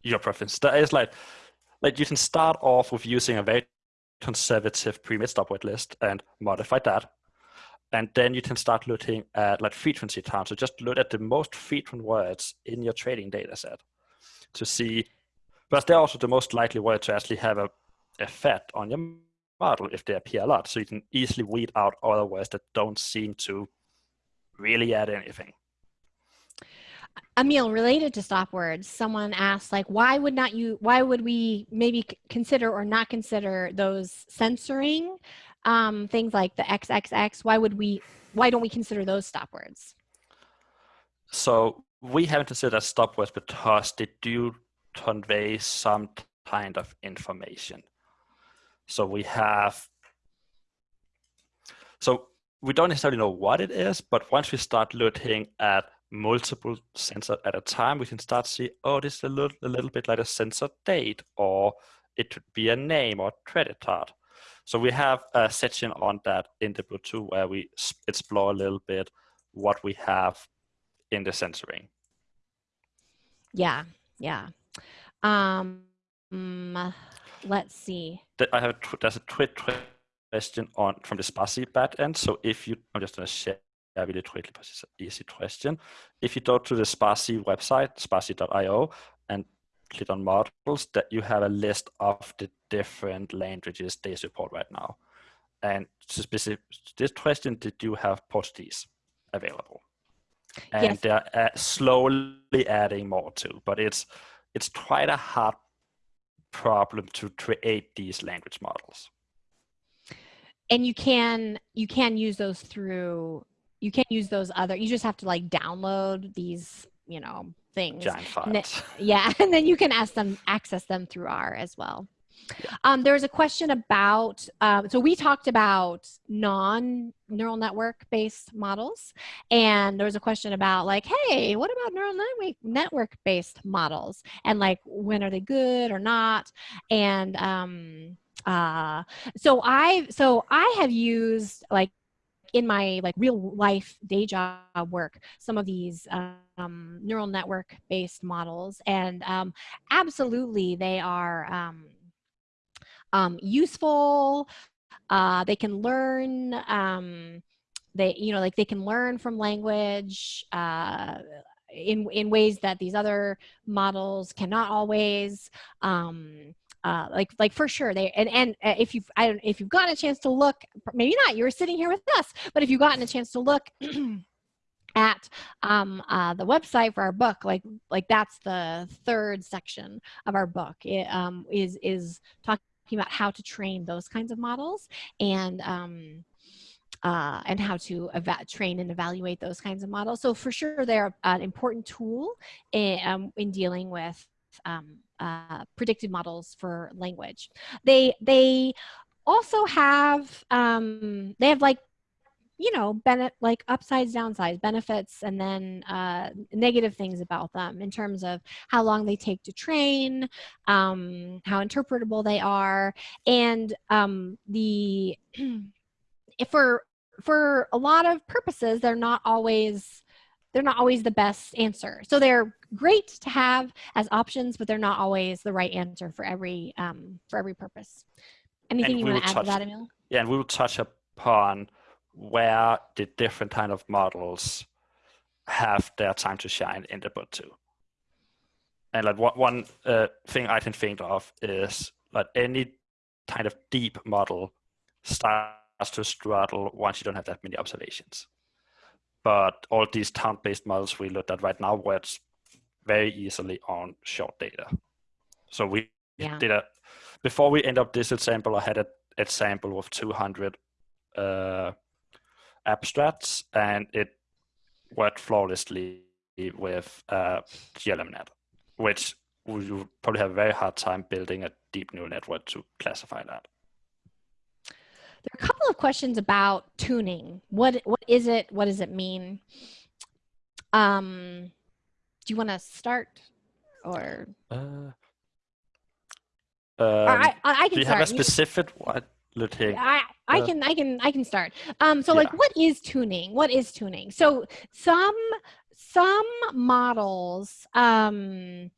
your preference That is like like you can start off with using a very conservative pre-made stop word list and modify that and then you can start looking at like frequency time. So just look at the most frequent words in your trading data set to see, but they're also the most likely word to actually have a effect on your model if they appear a lot. So you can easily weed out other words that don't seem to really add anything. Emil, related to stop words, someone asked like, why would not you, why would we maybe consider or not consider those censoring um, things like the XXX, why would we, why don't we consider those stop words? So we haven't considered stop words because they do convey some kind of information. So we have, so we don't necessarily know what it is, but once we start looking at multiple sensors at a time, we can start to see, oh, this is a little, a little bit like a sensor date, or it could be a name or credit card. So we have a section on that in the Bluetooth where we explore a little bit what we have in the censoring. Yeah, yeah. Um, let's see. I have a, there's a tweet question on from the spaCy backend. So if you, I'm just going to share really quickly because it's an easy question. If you go to the spaCy website, spacy.io, and click on models, that you have a list of the different languages they support right now. And to specific this question, did you have Portuguese available? And yes. they're uh, slowly adding more too, but it's it's quite a hard problem to create these language models. And you can you can use those through you can use those other you just have to like download these you know things Giant files. yeah and then you can ask them access them through r as well yeah. Um, there was a question about, um, so we talked about non-neural network-based models, and there was a question about like, hey, what about neural network-based models? And like, when are they good or not? And um, uh, so I, so I have used like in my like real life day job work some of these um, neural network based models and um, absolutely they are um, um, useful. Uh, they can learn um, they you know like they can learn from language uh, in in ways that these other models cannot always um, uh, like like for sure they and and uh, if you've I don't if you've gotten a chance to look maybe not you were sitting here with us but if you've gotten a chance to look at um, uh, the website for our book like like that's the third section of our book it um, is is talking about how to train those kinds of models and um, uh, and how to train and evaluate those kinds of models. So for sure, they're an important tool in, um, in dealing with um, uh, predictive models for language. They they also have um, they have like you know benefit like upsides downsides benefits and then uh, negative things about them in terms of how long they take to train um, how interpretable they are and um, the if for for a lot of purposes, they're not always they're not always the best answer. So they're great to have as options, but they're not always the right answer for every um, for every purpose. Anything you want to add touch, to that, Emil? Yeah, and we will touch upon where the different kind of models have their time to shine in the book too. And like one, one uh, thing I can think of is like any kind of deep model starts to struggle once you don't have that many observations. But all these town-based models we looked at right now work very easily on short data. So we yeah. did a, before we end up this example, I had an example of 200 uh, abstracts and it worked flawlessly with uh, GLMNet, which you probably have a very hard time building a deep neural network to classify that. There are a couple of questions about tuning. What what is it? What does it mean? Um, do you want to start or? Uh, um, I, I, I, can do you start. have a specific what? I, I uh, can I can I can start. Um, so yeah. like, what is tuning? What is tuning? So some some models um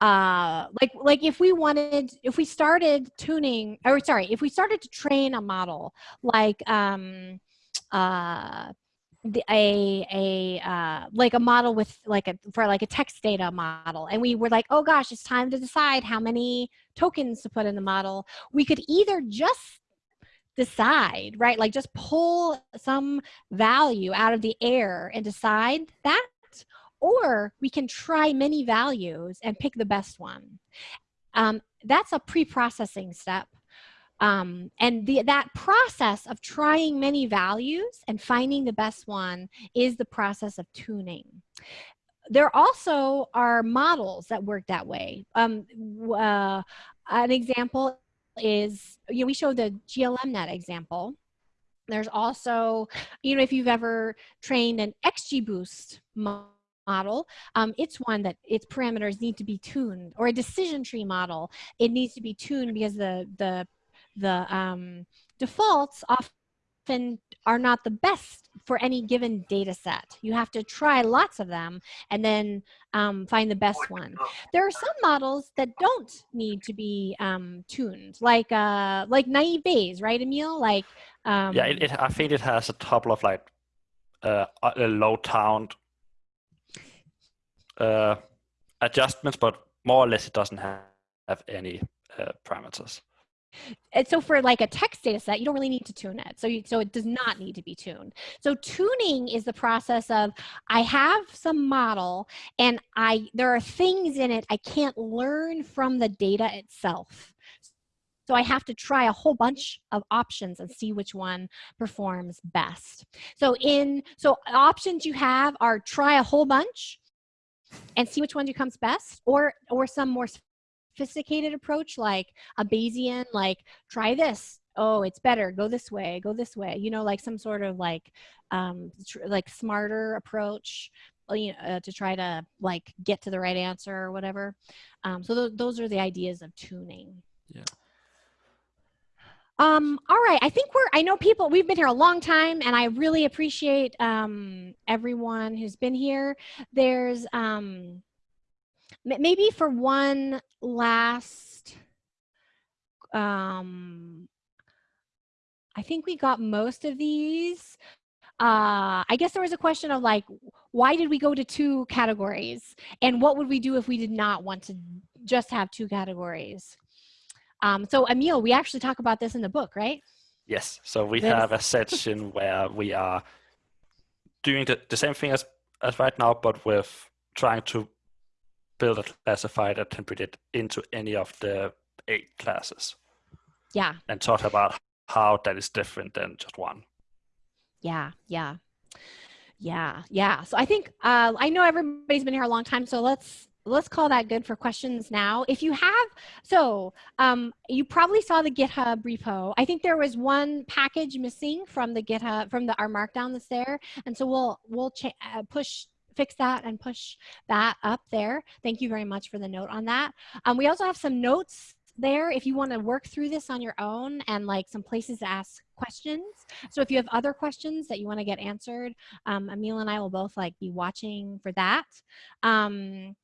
uh like like if we wanted if we started tuning or sorry if we started to train a model like um uh the, a a uh, like a model with like a for like a text data model and we were like oh gosh it's time to decide how many tokens to put in the model we could either just decide right like just pull some value out of the air and decide that or we can try many values and pick the best one. Um, that's a pre-processing step. Um, and the, that process of trying many values and finding the best one is the process of tuning. There also are models that work that way. Um, uh, an example is, you know, we showed the GLMNet example. There's also, you know, if you've ever trained an XGBoost model, model, um, it's one that its parameters need to be tuned, or a decision tree model, it needs to be tuned because the the the um, defaults often are not the best for any given data set. You have to try lots of them and then um, find the best one. There are some models that don't need to be um, tuned, like uh, like naive Bayes, right, Emil? Like um, yeah, it, it, I think it has a couple of like uh, a low count uh, adjustments, but more or less it doesn't have, have any uh, parameters. And so for like a text data set, you don't really need to tune it. So, you, so it does not need to be tuned. So tuning is the process of, I have some model and I, there are things in it I can't learn from the data itself. So I have to try a whole bunch of options and see which one performs best. So in, so options you have are try a whole bunch, and see which one becomes best or or some more sophisticated approach like a Bayesian like try this. Oh it's better. Go this way. Go this way. You know like some sort of like um like smarter approach uh, you know, uh, to try to like get to the right answer or whatever. Um, so th those are the ideas of tuning. Yeah um, all right, I think we're, I know people, we've been here a long time and I really appreciate um, everyone who's been here. There's um, maybe for one last, um, I think we got most of these. Uh, I guess there was a question of like, why did we go to two categories? And what would we do if we did not want to just have two categories? Um, so Emil, we actually talk about this in the book, right? Yes. So we have a section where we are doing the, the same thing as, as right now, but with trying to build a classifier that can predict into any of the eight classes. Yeah. And talk about how that is different than just one. Yeah, yeah. Yeah, yeah. So I think uh, I know everybody's been here a long time, so let's let's call that good for questions now. If you have, so um, you probably saw the GitHub repo. I think there was one package missing from the GitHub, from the R Markdown that's there. And so we'll, we'll uh, push fix that and push that up there. Thank you very much for the note on that. Um, we also have some notes there if you want to work through this on your own and like some places to ask questions. So if you have other questions that you want to get answered, um, Emil and I will both like be watching for that. Um,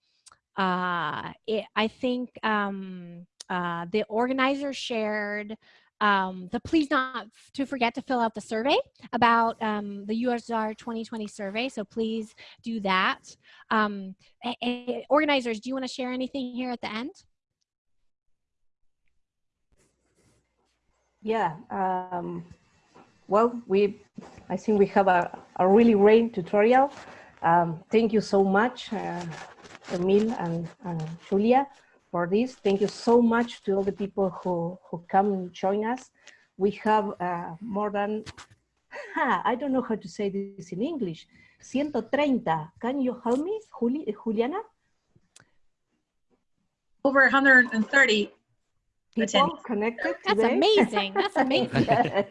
uh, it, I think um, uh, the organizer shared um, the please not to forget to fill out the survey about um, the useR! 2020 survey. So please do that. Um, organizers, do you want to share anything here at the end? Yeah. Um, well, we, I think we have a, a really great tutorial. Um, thank you so much, uh, Emil and, and Julia for this. Thank you so much to all the people who, who come and join us. We have uh, more than, I don't know how to say this in English, 130. Can you help me, Juli, Juliana? Over 130 people attendees. connected That's today. amazing. That's amazing. yes.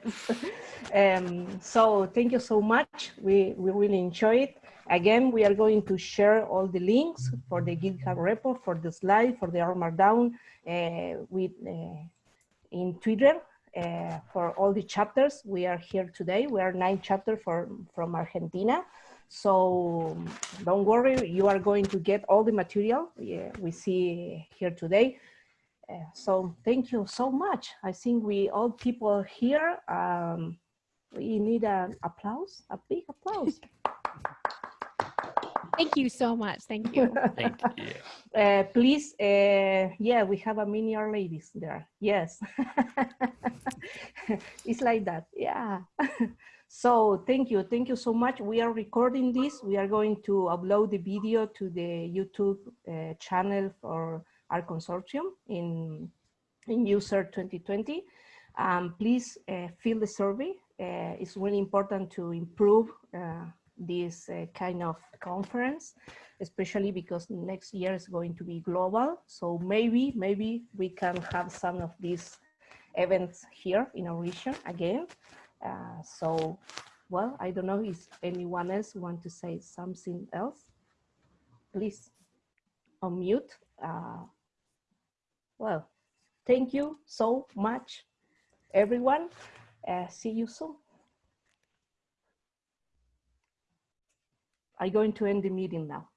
um, so thank you so much. We, we really enjoy it. Again, we are going to share all the links for the GitHub repo, for the slide, for the R Markdown uh, with, uh, in Twitter uh, for all the chapters. We are here today. We are nine chapters from Argentina. So don't worry, you are going to get all the material yeah, we see here today. Uh, so thank you so much. I think we all people here, um, we need an applause, a big applause. Thank you so much. Thank you. Thank you. Uh, please, uh, yeah, we have a mini R-Ladies there. Yes. it's like that. Yeah. so thank you. Thank you so much. We are recording this. We are going to upload the video to the YouTube uh, channel for R Consortium in, in useR! 2020. Um, please uh, fill the survey. Uh, it's really important to improve uh, this uh, kind of conference, especially because next year is going to be global. So maybe, maybe we can have some of these events here in our region again. Uh, so, well, I don't know if anyone else want to say something else. Please unmute. Uh, well, thank you so much, everyone. Uh, see you soon. I'm going to end the meeting now.